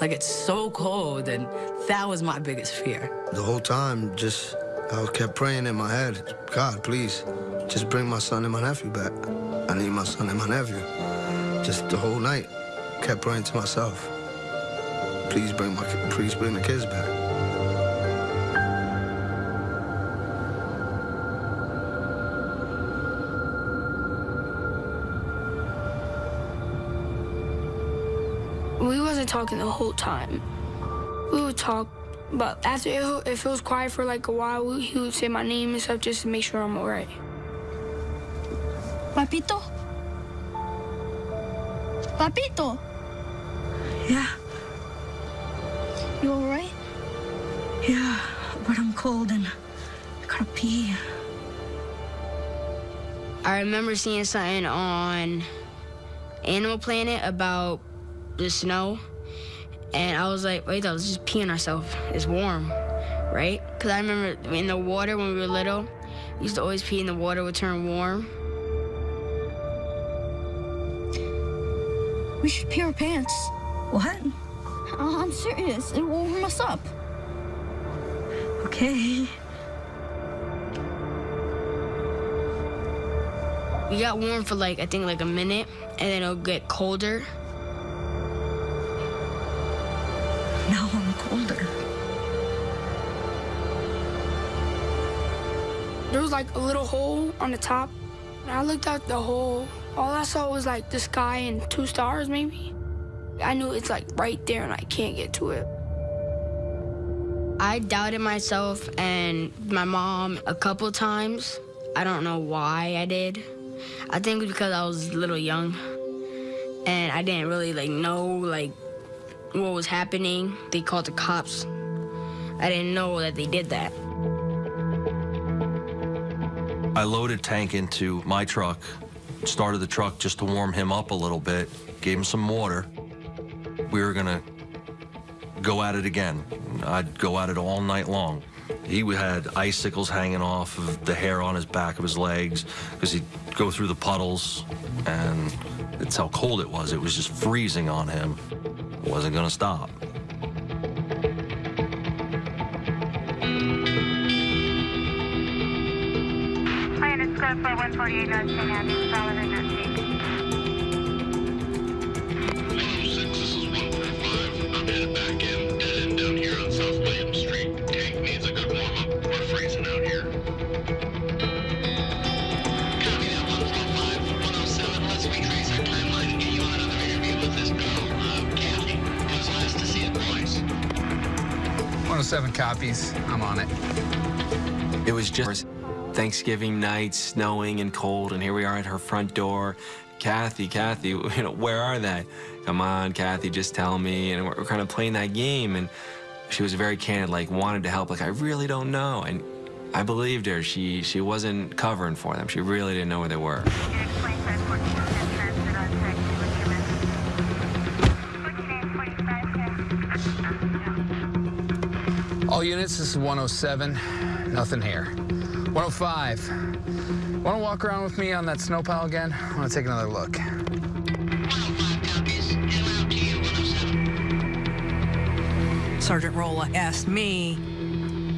Like it's so cold, and that was my biggest fear. The whole time, just I kept praying in my head, God, please, just bring my son and my nephew back. I need my son and my nephew. Just the whole night, kept praying to myself. Please bring my, please bring the kids back. We wasn't talking the whole time. We would talk, but after it, if it was quiet for like a while, he would say my name and stuff just to make sure I'm alright. Papito? Papito? Yeah. You alright? Yeah, but I'm cold and I gotta pee. I remember seeing something on Animal Planet about the snow, and I was like, wait, that was just peeing ourselves. It's warm, right? Because I remember in the water when we were little, we used to always pee in the water would turn warm. We should pee our pants. What? Uh, I'm serious. It will warm us up. Okay. We got warm for like, I think like a minute, and then it'll get colder. Was like a little hole on the top. And I looked out the hole. All I saw was like the sky and two stars, maybe. I knew it's like right there and I can't get to it. I doubted myself and my mom a couple times. I don't know why I did. I think it was because I was a little young and I didn't really like know like what was happening. They called the cops. I didn't know that they did that. I loaded Tank into my truck, started the truck just to warm him up a little bit, gave him some water. We were gonna go at it again. I'd go at it all night long. He had icicles hanging off of the hair on his back of his legs because he'd go through the puddles, and it's how cold it was. It was just freezing on him. It wasn't gonna stop. For 148 North St. Andrews, Solomon, North I'm headed back in, dead end down here on South William Street. Tank needs a good warm up. We're freezing out here. Copy that 145, 107. Let's retrace our timeline and get you on another interview with this girl, Kathy. It was nice to see you twice. 107 copies. I'm on it. It was just Thanksgiving night, snowing and cold, and here we are at her front door. Kathy, Kathy, you know, where are they? Come on, Kathy, just tell me. And we're, we're kind of playing that game, and she was very candid, like wanted to help. Like I really don't know, and I believed her. She she wasn't covering for them. She really didn't know where they were. All units, this is 107. Nothing here. 105. Want to walk around with me on that snow pile again? I want to take another look. Sergeant Rolla asked me,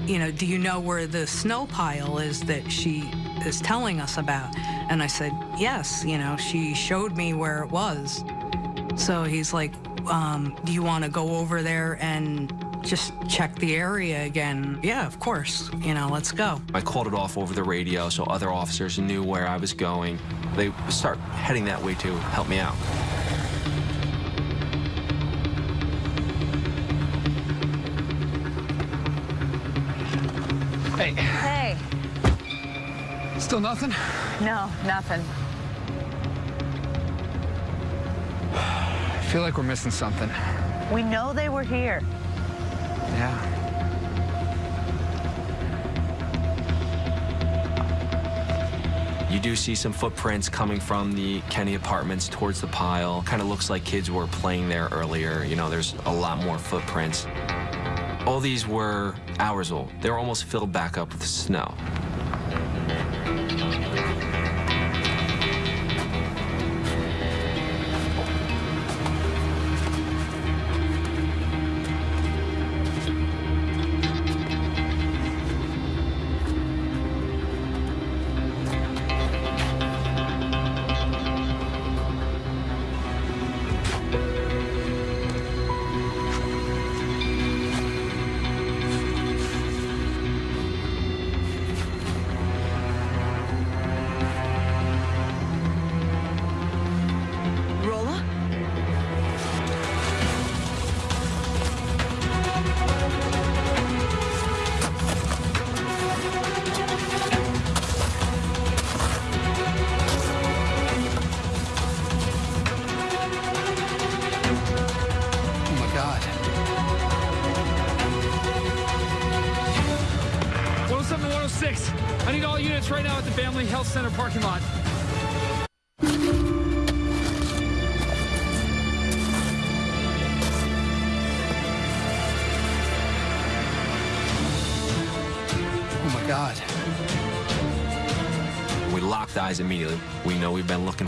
you know, do you know where the snow pile is that she is telling us about? And I said, yes, you know, she showed me where it was. So he's like, um, do you want to go over there and just check the area again? Yeah, of course. You know, let's go. I called it off over the radio so other officers knew where I was going. They start heading that way to help me out. Hey. Hey. Still nothing? No, nothing. I feel like we're missing something. We know they were here. Yeah. You do see some footprints coming from the Kenny apartments towards the pile. Kind of looks like kids were playing there earlier. You know, there's a lot more footprints. All these were hours old. They were almost filled back up with snow.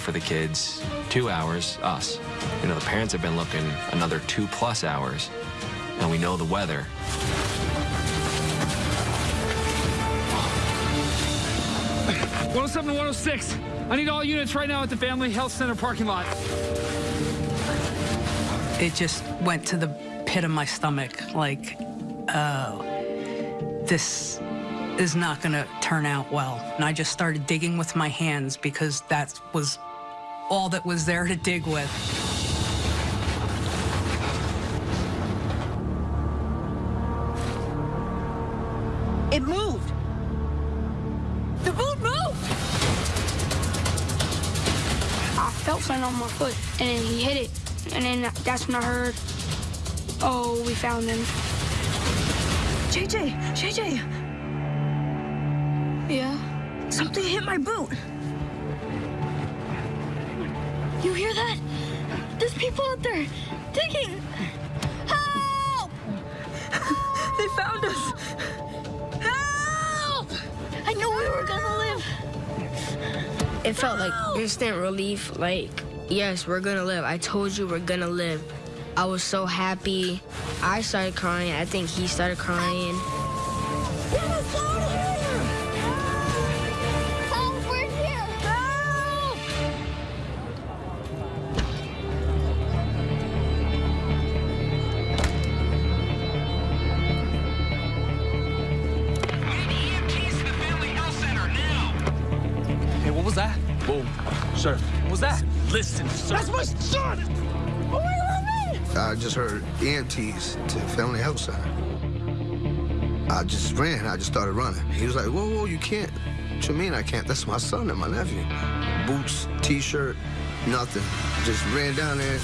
For the kids two hours, us. You know, the parents have been looking another two plus hours, and we know the weather. One hundred seven one hundred six. I need all units right now at the Family Health Center parking lot. It just went to the pit of my stomach. Like, oh, this is not going to turn out well. And I just started digging with my hands because that was all that was there to dig with. It moved. The boot moved. I felt something on my foot, and then he hit it, and then that's when I heard, "Oh, we found him. JJ, JJ, Yeah. something hit my boot. You hear that? There's people out there digging. Help! they found us. Help! I knew we were gonna live. It felt like instant relief. Like, yes, we're gonna live. I told you we're gonna live. I was so happy. I started crying. I think he started crying. That's my son! I just heard EMTs to Family Health Center. I just ran. I just started running. He was like, whoa, whoa, you can't. What you mean I can't? That's my son and my nephew. Boots, T-shirt, nothing. Just ran down there.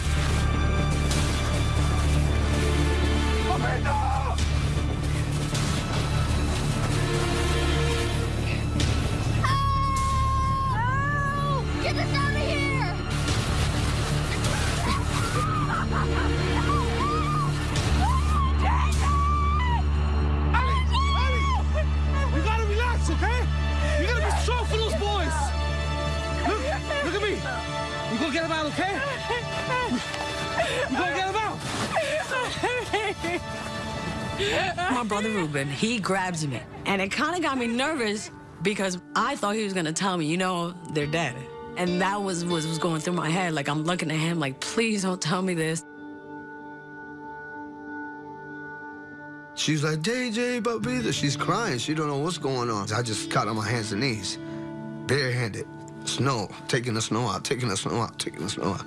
He grabs me. And it kind of got me nervous because I thought he was going to tell me, you know, they're dead. And that was what was going through my head. Like, I'm looking at him like, please don't tell me this. She's like, JJ, but breathe. She's crying. She don't know what's going on. I just got on my hands and knees, barehanded. Snow, taking the snow out, taking the snow out, taking the snow out.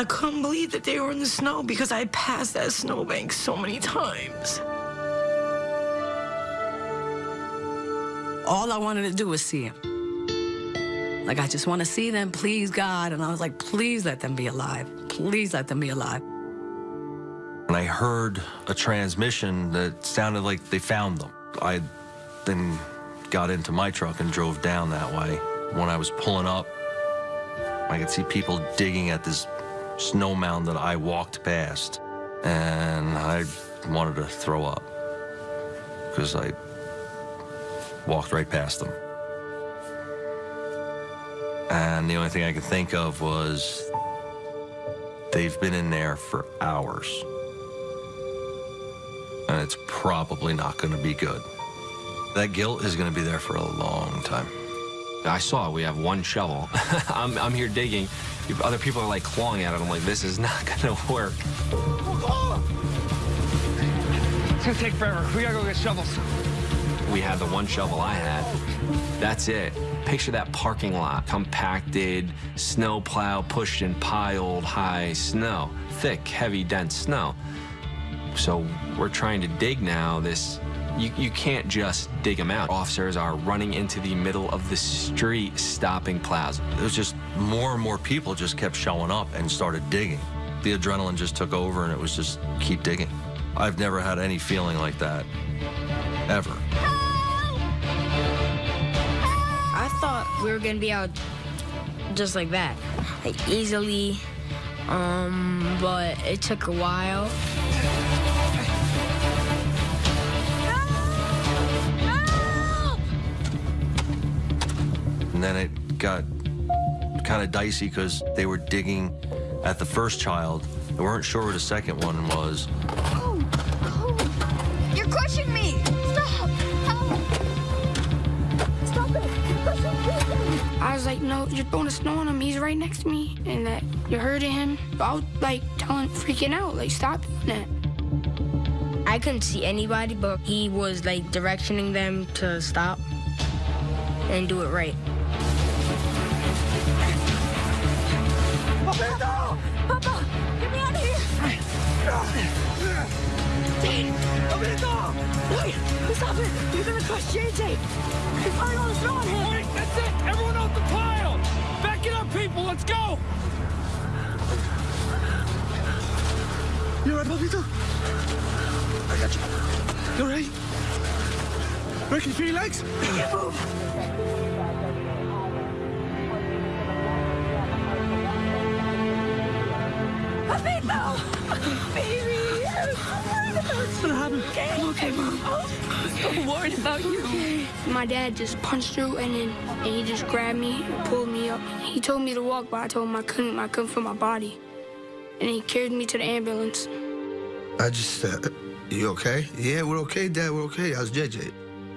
I couldn't believe that they were in the snow because I passed that snowbank so many times. All I wanted to do was see him. Like, I just want to see them, please, God. And I was like, please let them be alive. Please let them be alive. And I heard a transmission that sounded like they found them. I then got into my truck and drove down that way. When I was pulling up, I could see people digging at this snow mound that I walked past. And I wanted to throw up because I walked right past them. And the only thing I could think of was they've been in there for hours. And it's probably not going to be good. That guilt is going to be there for a long time. I saw. We have one shovel. I'm, I'm here digging. Other people are like clawing at it. I'm like, this is not going to work. It's gonna take forever. We gotta go get shovels. We had the one shovel I had. That's it. Picture that parking lot, compacted, snow plow pushed and piled high snow, thick, heavy, dense snow. So we're trying to dig now this, you, you can't just dig them out. Officers are running into the middle of the street, stopping plows. It was just more and more people just kept showing up and started digging. The adrenaline just took over and it was just keep digging. I've never had any feeling like that, ever. I thought we were gonna be out just like that, like easily. Um, but it took a while. And then it got kind of dicey because they were digging at the first child. They weren't sure where the second one was. Oh, oh. You're crushing me! Stop! Help! Stop it! You're crushing me! I was like, no, you're throwing the snow on him. He's right next to me, and that you're hurting him. I was like telling, freaking out, like stop doing that. I couldn't see anybody, but he was like directioning them to stop and do it right. Papa! Papa! Get me out of here! Dane! Roberto! Wait! Stop it! You're gonna crush JJ! He's firing all the snow on him! Wait, that's it! Everyone off the pile! Back it up, people! Let's go! You alright, Papito? I got you. You alright? Rick, can you feel your legs? Can't move! Papito! Baby! What's gonna happen? Okay, okay, Mom. I'm so worried about you. My dad just punched through and then and he just grabbed me and pulled me up. He told me to walk, but I told him I couldn't. I couldn't feel my body. And he carried me to the ambulance. I just said, you okay? Yeah, we're okay, Dad, we're okay. How's JJ?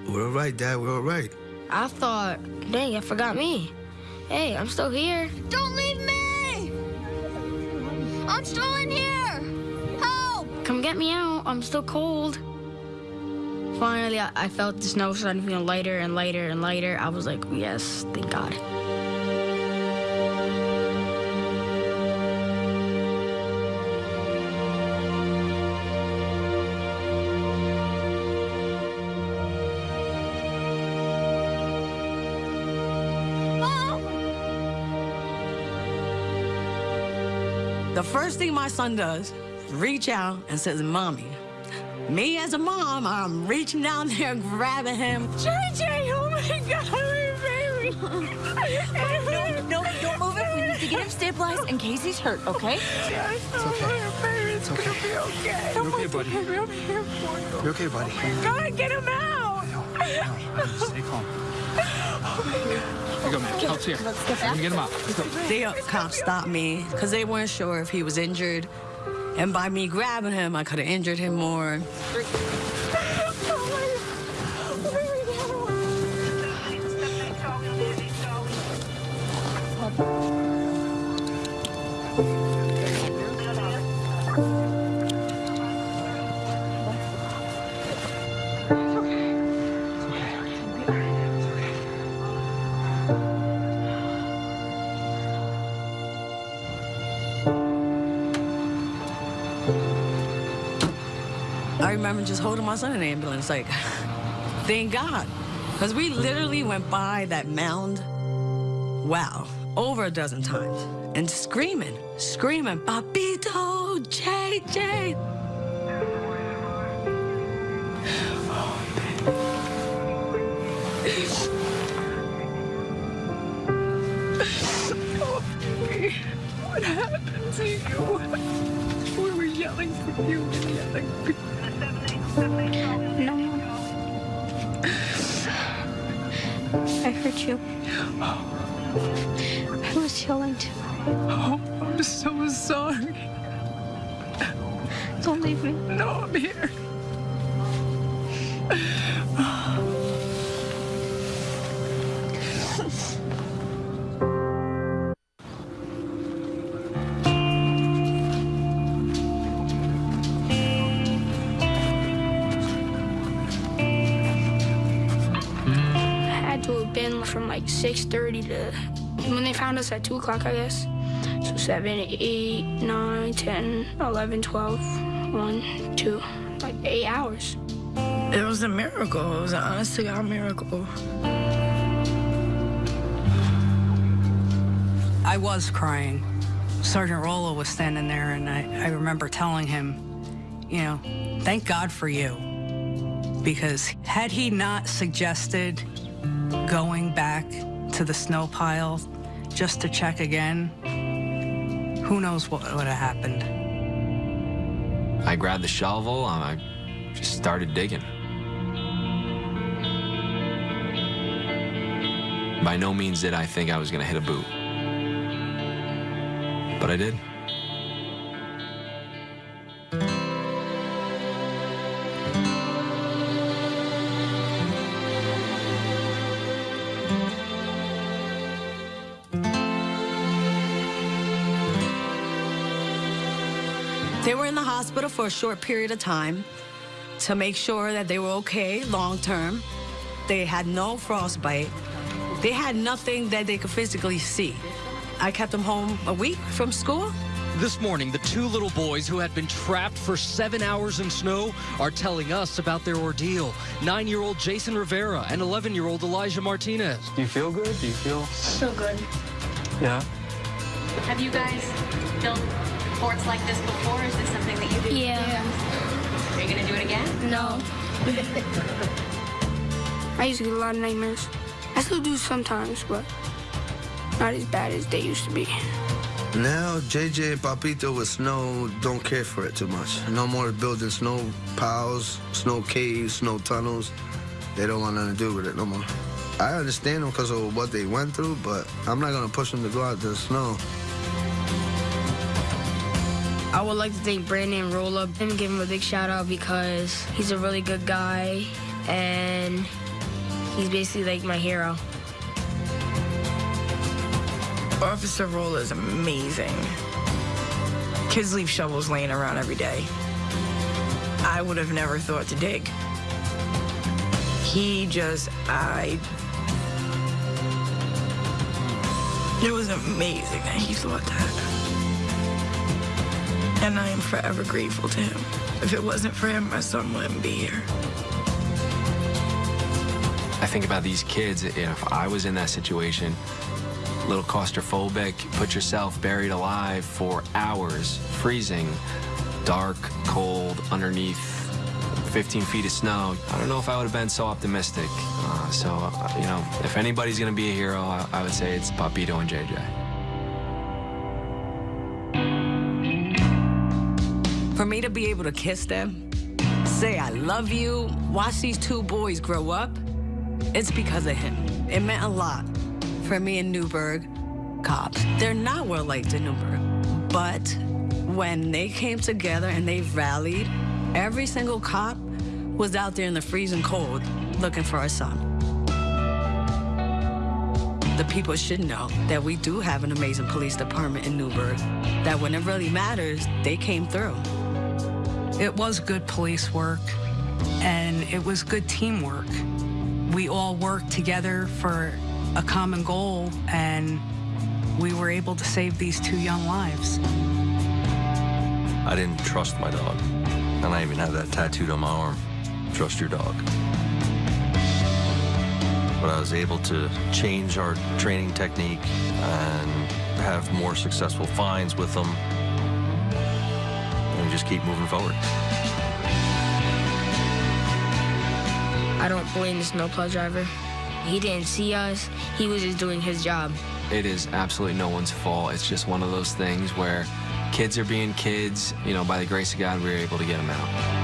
We're all right, Dad, we're all right. I thought, dang, I forgot me. Hey, I'm still here. Don't leave me! I'm still in here! Help! Come get me out. I'm still cold. Finally, I, I felt the snow starting to feel lighter and lighter and lighter. I was like, yes, thank God. First thing my son does, reach out and says, Mommy. Me as a mom, I'm reaching down there, grabbing him. JJ, oh my God, baby! No, no, don't move him. We need to get him stabilized in case he's hurt, okay? Oh, it's okay. It's okay. gonna be okay. You're okay, buddy. I'm here for you. You okay, buddy? God, get him out! Stay calm. Here you go. Let's get him out. Let's go. The cops stopped me because they weren't sure if he was injured. And by me grabbing him, I could have injured him more. I remember just holding my son in the ambulance, like, thank God. Because we literally went by that mound, wow, over a dozen times. And screaming, screaming, Papito, JJ. What happened to you? We were yelling for you 6.30 to when they found us at 2 o'clock i guess so 7 8 9 10 11 12 1 2 like 8 hours It was a miracle. It was an honest to God miracle. I was crying. Sergeant Rolla was standing there, and I, I remember telling him, you know, thank God for you. Because had he not suggested going back to the snow pile just to check again, who knows what would have happened. I grabbed the shovel, and I just started digging. By no means did I think I was gonna hit a boot. But I did. They were in the hospital for a short period of time to make sure that they were okay long term. They had no frostbite. They had nothing that they could physically see. I kept them home a week from school. This morning, the two little boys who had been trapped for seven hours in snow are telling us about their ordeal. Nine year old Jason Rivera and 11 year old Elijah Martinez. Do you feel good? Do you feel? So good. Yeah. Have you guys built forts like this before? Is this something that you do? Yeah. Are you gonna do it again? no i used to get a lot of nightmares i still do sometimes but not as bad as they used to be Now, JJ and Papito with snow don't care for it too much. No more building snow piles, snow caves, snow tunnels. They don't want nothing to do with it no more. I understand them because of what they went through, but I'm not going to push them to go out to the snow. I would like to thank Brandon Rolla and give him a big shout out because he's a really good guy and he's basically like my hero. Officer Rolla is amazing. Kids leave shovels laying around every day. I would have never thought to dig. He just, I. It was amazing that he thought that. And I am forever grateful to him. If it wasn't for him, my son wouldn't be here. I think about these kids, if I was in that situation, a little claustrophobic, put yourself buried alive for hours, freezing, dark, cold, underneath 15 feet of snow. I don't know if I would have been so optimistic. Uh, so, uh, you know, if anybody's going to be a hero, I, I would say it's Papito and JJ. For me to be able to kiss them, say I love you, watch these two boys grow up, it's because of him. It meant a lot for me in Newburgh cops. They're not well liked in Newburgh, but when they came together and they rallied, every single cop was out there in the freezing cold looking for our son. The people should know that we do have an amazing police department in Newburgh, that when it really matters, they came through. It was good police work, and it was good teamwork. We all worked together for a common goal, and we were able to save these two young lives. I didn't trust my dog. And I even have that tattooed on my arm. Trust your dog. but I was able to change our training technique and have more successful finds with them just keep moving forward. I don't blame the snowplow driver. He didn't see us. He was just doing his job. It is absolutely no one's fault. It's just one of those things where kids are being kids. You know, by the grace of God, we were able to get them out.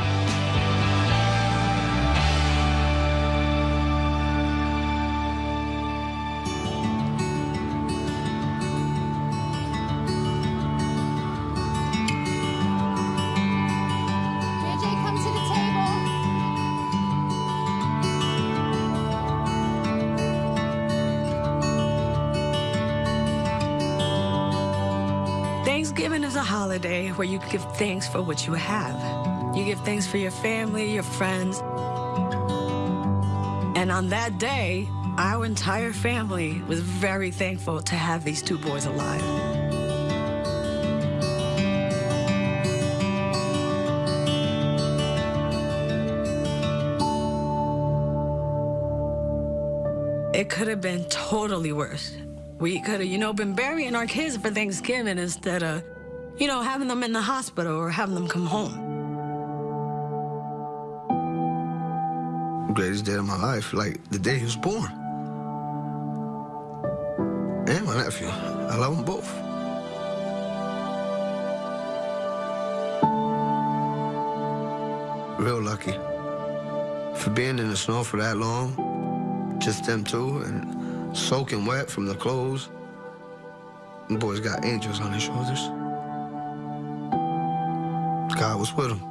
Is a holiday where you give thanks for what you have. You give thanks for your family, your friends. And on that day, our entire family was very thankful to have these two boys alive. It could have been totally worse. We could have, you know, been burying our kids for Thanksgiving instead of, you know, having them in the hospital or having them come home. Greatest day of my life, like the day he was born. And my nephew. I love them both. Real lucky. For being in the snow for that long, just them two, and soaking wet from the clothes. Them boys got angels on their shoulders. God was with them.